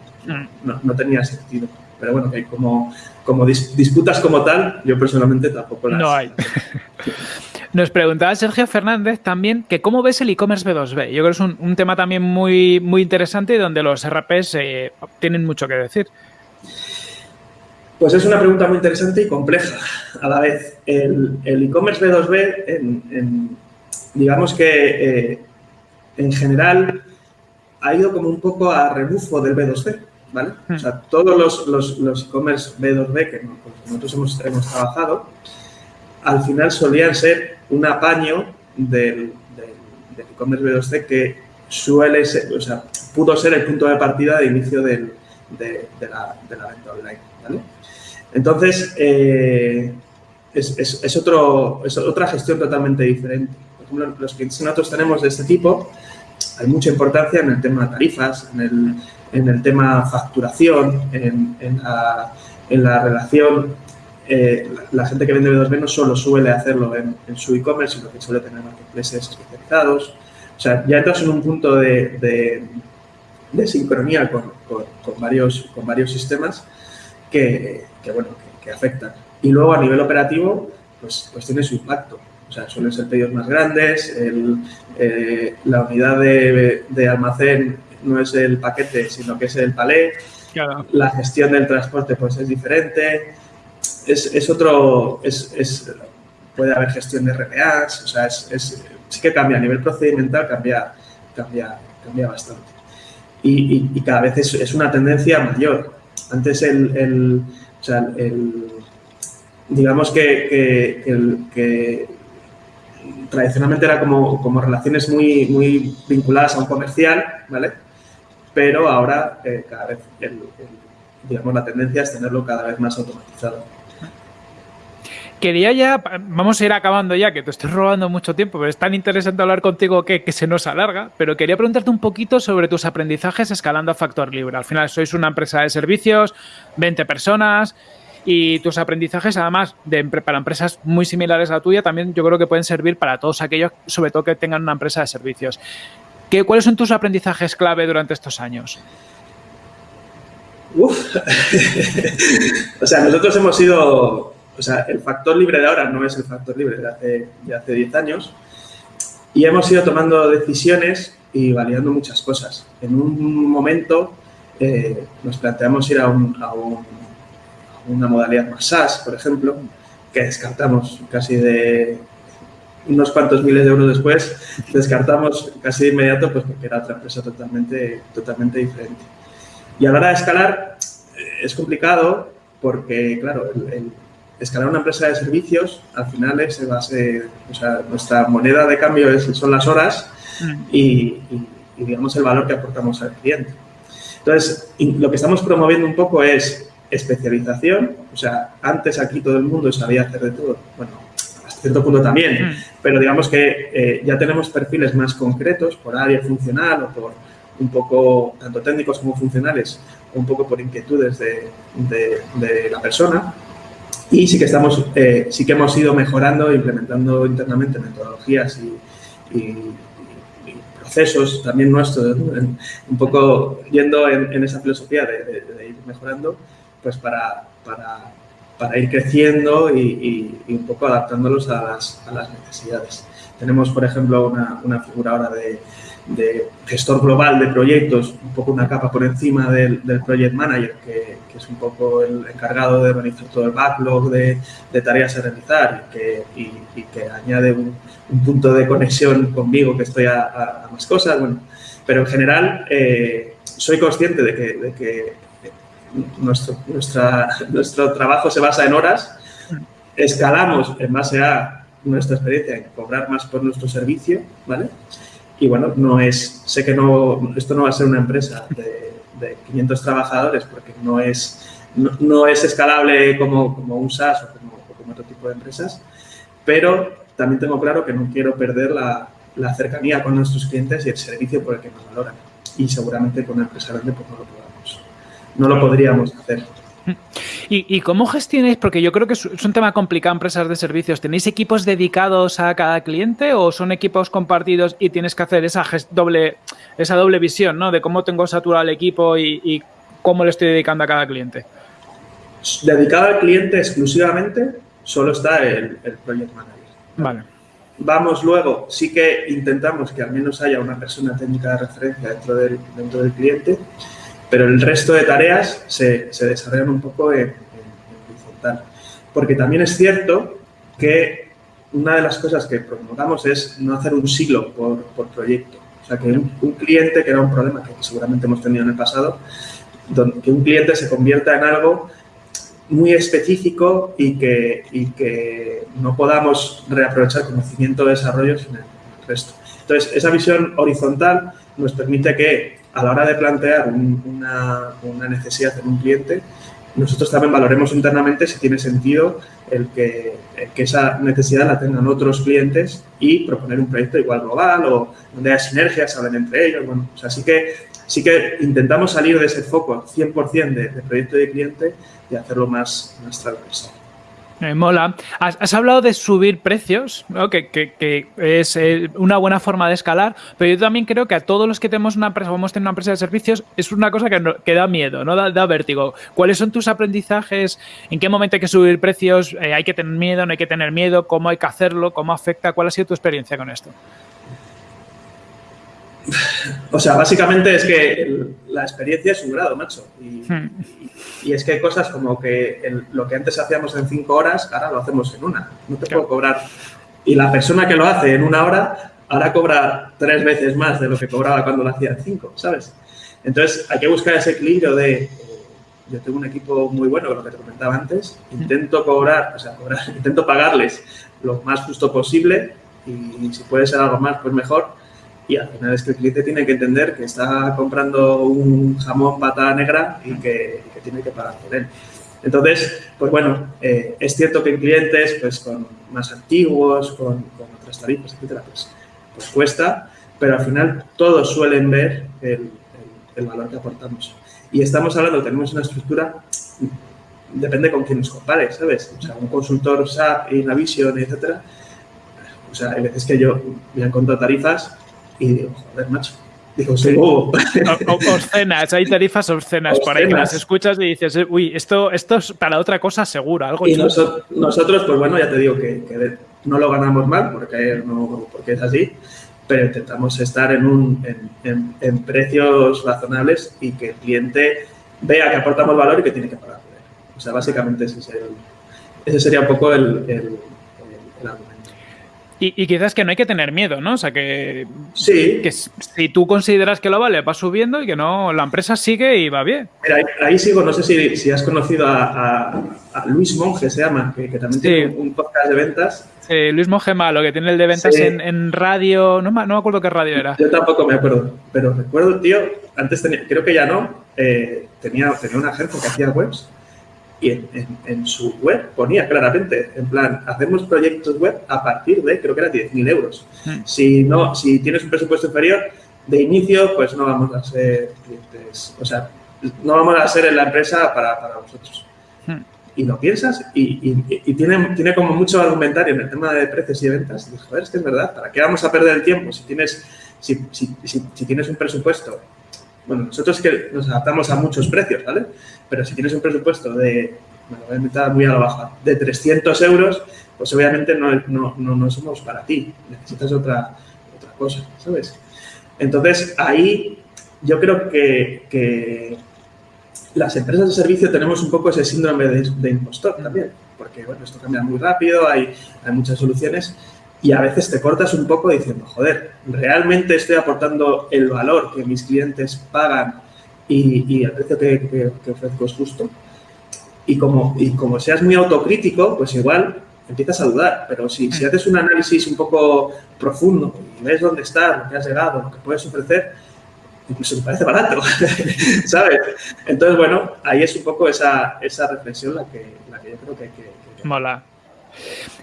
no, no tenía sentido. Pero bueno, que como, como disputas como tal, yo personalmente tampoco las... No hay. (laughs) Nos preguntaba Sergio Fernández también que cómo ves el e-commerce B2B. Yo creo que es un, tema también muy, muy interesante y donde los RPs eh, tienen mucho que decir. Pues es una pregunta muy interesante y compleja a la vez. El e-commerce B2B, digamos que eh, en general ha ido como un poco a rebufo del B2C, ¿vale? O sea, hmm. todos los e-commerce B2B que nosotros hemos, hemos trabajado, al final solían ser un apaño del, e-commerce B2C que suele ser, o sea, pudo ser el punto de partida de inicio de, la, venta online. Entonces, eh, es, otra gestión totalmente diferente. Por los clientes que nosotros tenemos de este tipo, hay mucha importancia en el tema tarifas, en el, tema facturación, en, la, en la relación eh, la, gente que vende B2B no solo suele hacerlo en, su e-commerce, sino que suele tener marketplaces especializados. O sea, ya entras en un punto de, de, sincronía con varios sistemas que, que bueno, que, afectan. Y luego a nivel operativo, pues, pues tiene su impacto. O sea, suelen ser pedidos más grandes, eh, la unidad de, de, almacén no es el paquete, sino que es el palé. La gestión del transporte pues es diferente, es, otro, es, puede haber gestión de RPAs, o sea, es, sí que cambia, a nivel procedimental cambia, cambia, cambia bastante. Y, cada vez es, una tendencia mayor. Antes el, o sea, el digamos que, que, tradicionalmente era como, como, relaciones muy, muy vinculadas a un comercial, ¿vale? Pero ahora eh, cada vez digamos, la tendencia es tenerlo cada vez más automatizado. Quería ya, vamos a ir acabando ya, que te estoy robando mucho tiempo, pero es tan interesante hablar contigo que, se nos alarga, pero quería preguntarte un poquito sobre tus aprendizajes escalando a Factor Libre. Al final sois una empresa de servicios, 20 personas, y tus aprendizajes, además, de, para empresas muy similares a la tuya, también yo creo que pueden servir para todos aquellos, sobre todo que tengan una empresa de servicios. ¿Qué, ¿Cuáles son tus aprendizajes clave durante estos años? Uf. (laughs) o sea, nosotros hemos sido o sea, el factor libre de ahora no es el factor libre de hace, de hace 10 años. Y hemos ido tomando decisiones y validando muchas cosas. En un momento eh, nos planteamos ir a, una modalidad más SaaS, por ejemplo, que descartamos casi de unos cuantos miles de euros después, (laughs) descartamos casi de inmediato pues porque era otra empresa totalmente, totalmente diferente. Y a la hora de escalar eh, es complicado porque, claro, el escalar una empresa de servicios, al final es base, o sea, nuestra moneda de cambio es, son las horas mm. y, digamos, el valor que aportamos al cliente. Entonces, lo que estamos promoviendo un poco es especialización, o sea, antes aquí todo el mundo sabía hacer de todo, bueno, hasta cierto punto también, mm. pero digamos que eh, ya tenemos perfiles más concretos por área funcional o por un poco, tanto técnicos como funcionales, un poco por inquietudes de, de la persona, y sí que estamos, eh, sí que hemos ido mejorando, implementando internamente metodologías y, procesos también nuestros, un poco yendo en, esa filosofía de, ir mejorando, pues para, para, para ir creciendo y, un poco adaptándolos a las, a las necesidades. Tenemos, por ejemplo, una, una figura ahora de, de gestor global de proyectos, un poco una capa por encima del, del project manager, que, que, es un poco el encargado de organizar todo el backlog de, de tareas a realizar y que, y, que añade un, un, punto de conexión conmigo que estoy a, a, más cosas. Bueno, Pero en general eh, soy consciente de que, de que nuestro, nuestra, nuestro trabajo se basa en horas, escalamos en base a nuestra experiencia en cobrar más por nuestro servicio, ¿vale? Y bueno, no es, sé que no, esto no va a ser una empresa de, de 500 trabajadores porque no es, no, es escalable como, como, un SaaS o como, como, otro tipo de empresas, pero también tengo claro que no quiero perder la, la, cercanía con nuestros clientes y el servicio por el que nos valoran. Y seguramente con una empresa grande pues no lo podamos, no lo podríamos hacer. ¿Y, cómo gestionáis? Porque yo creo que es un tema complicado empresas de servicios. ¿Tenéis equipos dedicados a cada cliente o son equipos compartidos y tienes que hacer esa doble, esa doble visión, ¿no? De cómo tengo saturado el equipo y, cómo le estoy dedicando a cada cliente. Dedicado al cliente exclusivamente, solo está el, Project Manager. Vale. Vamos luego, sí que intentamos que al menos haya una persona técnica de referencia dentro del, dentro del cliente pero el resto de tareas se, se desarrollan un poco en, horizontal. Porque también es cierto que una de las cosas que promulgamos es no hacer un siglo por, por proyecto. O sea, que un, cliente, que era un problema que seguramente hemos tenido en el pasado, donde, que un cliente se convierta en algo muy específico y que, y que no podamos reaprovechar conocimiento de desarrollo en el resto. Entonces, esa visión horizontal nos permite que a la hora de plantear una, necesidad en un cliente, nosotros también valoremos internamente si tiene sentido el que, esa necesidad la tengan otros clientes y proponer un proyecto igual global o donde haya sinergias, hablen entre ellos. Bueno, o sea, sí que, sí que intentamos salir de ese foco 100% de, de proyecto de cliente y hacerlo más, más transversal. Me mola. Has, hablado de subir precios, que, es eh, una buena forma de escalar, pero yo también creo que a todos los que tenemos una empresa, vamos a tener una empresa de servicios, es una cosa que, da miedo, ¿no? Da, vértigo. ¿Cuáles son tus aprendizajes? ¿En qué momento hay que subir precios? Eh, ¿Hay que tener miedo? ¿No hay que tener miedo? ¿Cómo hay que hacerlo? ¿Cómo afecta? ¿Cuál ha sido tu experiencia con esto? (laughs) O sea, básicamente es que la experiencia es un grado, macho. Y, hmm. es que hay cosas como que lo que antes hacíamos en cinco horas, ahora lo hacemos en una. No te puedo cobrar. Y la persona que lo hace en una hora, ahora cobra tres veces más de lo que cobraba cuando lo hacía en cinco, ¿sabes? Entonces, hay que buscar ese equilibrio de eh, yo tengo un equipo muy bueno, lo que te comentaba antes, hmm. intento cobrar, o sea, (laughs) intento pagarles lo más justo posible y si puede ser algo más, pues mejor y al final es que el cliente tiene que entender que está comprando un jamón pata negra y que, tiene que pagar por él. Entonces, pues bueno, eh, es cierto que en clientes pues con más antiguos, con, otras tarifas, etcétera, pues, pues, cuesta, pero al final todos suelen ver el, valor que aportamos. Y estamos hablando, tenemos una estructura, depende con quién nos compare, ¿sabes? O sea, un consultor SAP, Navision, etcétera, o sea, hay veces que yo me han contado tarifas y digo, joder, macho. Digo, sí. oh. Obscenas, hay tarifas obscenas, por ahí que las escuchas y dices, uy, esto, esto es para otra cosa seguro, algo Y nosotros, pues bueno, ya te digo que, no lo ganamos mal porque, no, porque es así, pero intentamos estar en, un, en, en, precios razonables y que el cliente vea que aportamos valor y que tiene que pagar. O sea, básicamente ese, ese sería un poco el, el, el. Y, quizás que no hay que tener miedo, ¿no? O sea, que, sí. que si tú consideras que lo vale, va subiendo y que no, la empresa sigue y va bien. Mira, ahí, sigo, no sé si, si has conocido a, Luis Monge, se llama, que, también tiene un podcast de ventas. Sí, Luis Monge Malo, que tiene el de ventas en, radio, no, no me acuerdo qué radio era. Yo tampoco me acuerdo, pero recuerdo, tío, antes tenía, creo que ya no, eh, tenía, tenía una agencia que hacía webs y en, su web ponía claramente, en plan, hacemos proyectos web a partir de, creo que era 10.000 euros. Hmm. Si, no, si tienes un presupuesto inferior, de inicio, pues no vamos a ser clientes, o sea, no vamos a ser en la empresa para, para vosotros. Hmm. Y lo piensas y, y, tiene, tiene como mucho argumentario en el tema de precios y de ventas. Y dices, joder, es que es verdad, ¿para qué vamos a perder el tiempo si tienes, si, si, si tienes un presupuesto bueno, nosotros que nos adaptamos a muchos precios, ¿vale? Pero si tienes un presupuesto de, muy a de 300 euros, pues obviamente no, no, no, somos para ti, necesitas otra, otra cosa, ¿sabes? Entonces, ahí yo creo que, que, las empresas de servicio tenemos un poco ese síndrome de, impostor también, porque, bueno, esto cambia muy rápido, hay, hay muchas soluciones, y a veces te cortas un poco diciendo, joder, ¿realmente estoy aportando el valor que mis clientes pagan y, el precio que, ofrezco es justo? Y como, y como seas muy autocrítico, pues igual empiezas a dudar. Pero si, si haces un análisis un poco profundo y ves dónde estás, lo que has llegado, lo que puedes ofrecer, incluso me parece barato, (laughs) ¿sabes? Entonces, bueno, ahí es un poco esa, esa reflexión la que, la que yo creo que hay que... que Mola.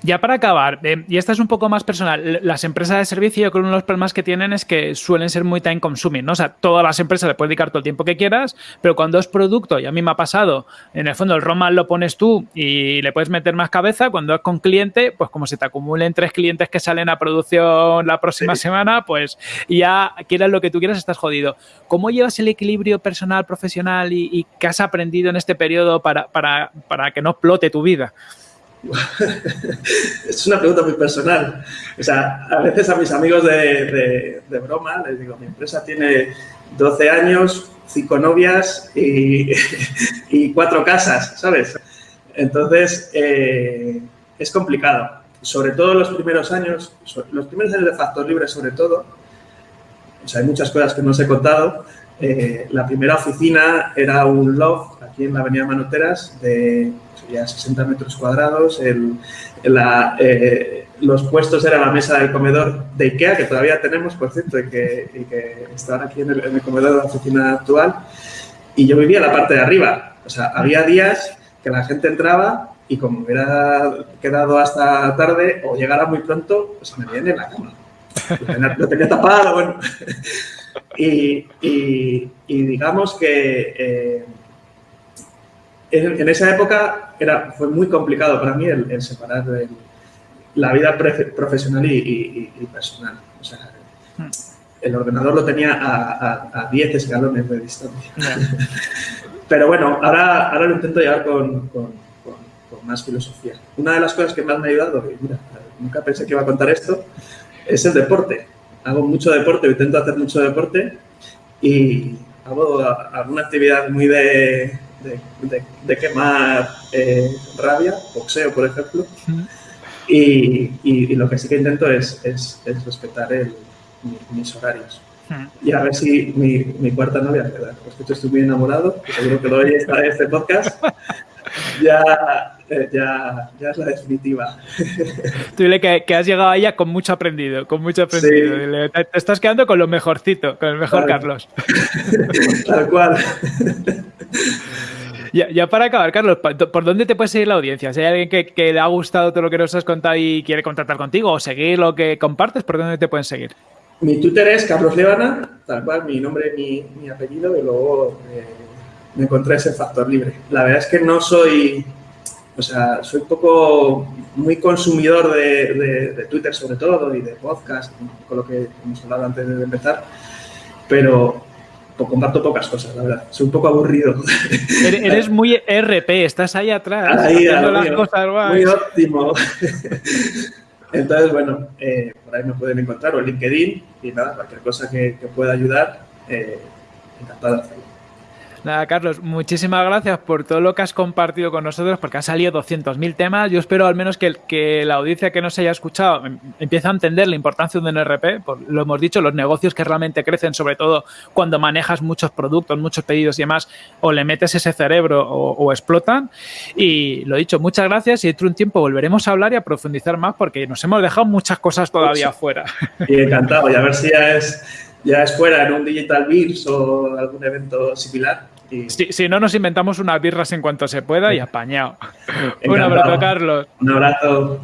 Ya para acabar, eh, y esta es un poco más personal, las empresas de servicio yo creo que uno de los problemas que tienen es que suelen ser muy time consuming, ¿no? O sea, todas las empresas le puedes dedicar todo el tiempo que quieras, pero cuando es producto, y a mí me ha pasado, en el fondo el Roma lo pones tú y le puedes meter más cabeza, cuando es con cliente, pues como se te acumulen tres clientes que salen a producción la próxima semana, pues ya quieras lo que tú quieras, estás jodido. ¿Cómo llevas el equilibrio personal, profesional y, y qué has aprendido en este periodo para, para, para que no explote tu vida? (laughs) es una pregunta muy personal. O sea, a veces a mis amigos de, broma les digo, mi empresa tiene 12 años, 5 novias y, (laughs) y cuatro casas, ¿sabes? Entonces, eh, es complicado. Sobre todo los primeros años, los primeros años de Factor Libre sobre todo, o sea, hay muchas cosas que no os he contado. Eh, la primera oficina era un loft aquí en la avenida Manoteras de ya 60 metros cuadrados, eh, los puestos eran la mesa del comedor de IKEA, que todavía tenemos, por cierto, y que, y que estaban aquí en el, comedor de la oficina actual, y yo vivía en la parte de arriba. O sea, había días que la gente entraba y como hubiera quedado hasta tarde o llegara muy pronto, pues me viene en la cama. Lo tenía, tapado, bueno. (laughs) y, digamos que... Eh, en, esa época era, fue muy complicado para mí el, separar la vida profesional y, personal. O sea, hmm. el ordenador lo tenía a, 10 escalones de distancia. (laughs) Pero bueno, ahora, ahora lo intento llevar con, más filosofía. Una de las cosas que más me ha ayudado, y mira, nunca pensé que iba a contar esto, es el deporte. Hago mucho deporte, intento hacer mucho deporte y hago alguna actividad muy de, de, quemar eh, rabia, boxeo, por ejemplo. y, lo que sí que intento es, es, respetar mis horarios. Y a ver si mi, mi cuarta novia, ¿verdad? porque estoy muy enamorado, seguro que lo oye esta, este podcast, (laughs) ya, ya, ya, es la definitiva. Tú dile que, que, has llegado a ella con mucho aprendido, con mucho aprendido. te, estás quedando con lo mejorcito, con el mejor Carlos. (laughs) Tal cual. Ya, para acabar, Carlos, ¿por dónde te puede seguir la audiencia? Si hay alguien que, le ha gustado todo lo que nos has contado y quiere contratar contigo o seguir lo que compartes, ¿por dónde te pueden seguir? Mi Twitter es Carlos Levana, tal cual, mi nombre, mi, mi apellido, y luego eh, me encontré ese factor libre. La verdad es que no soy, o sea, soy un poco muy consumidor de, de Twitter sobre todo y de podcast, con lo que hemos hablado antes de empezar, pero pues comparto pocas cosas, la verdad. Soy un poco aburrido. Eres (laughs) muy RP, estás ahí atrás. Ahí, las cosas Muy óptimo. (laughs) Entonces, bueno, eh, por ahí me pueden encontrar o en LinkedIn y nada, cualquier cosa que, pueda ayudar, eh, encantado de hacerlo. Nada, Carlos, muchísimas gracias por todo lo que has compartido con nosotros, porque han salido 200.000 temas. Yo espero al menos que, que, la audiencia que nos haya escuchado em, empiece a entender la importancia de un NRP. lo hemos dicho, los negocios que realmente crecen, sobre todo cuando manejas muchos productos, muchos pedidos y demás, o le metes ese cerebro o, explotan. Y lo dicho, muchas gracias y dentro de un tiempo volveremos a hablar y a profundizar más porque nos hemos dejado muchas cosas todavía fuera. Y encantado, y a ver si ya es, ya es fuera en un Digital Beers o algún evento similar si, no, nos inventamos unas birras en cuanto se pueda y apañado. Un abrazo, Carlos. Un abrazo.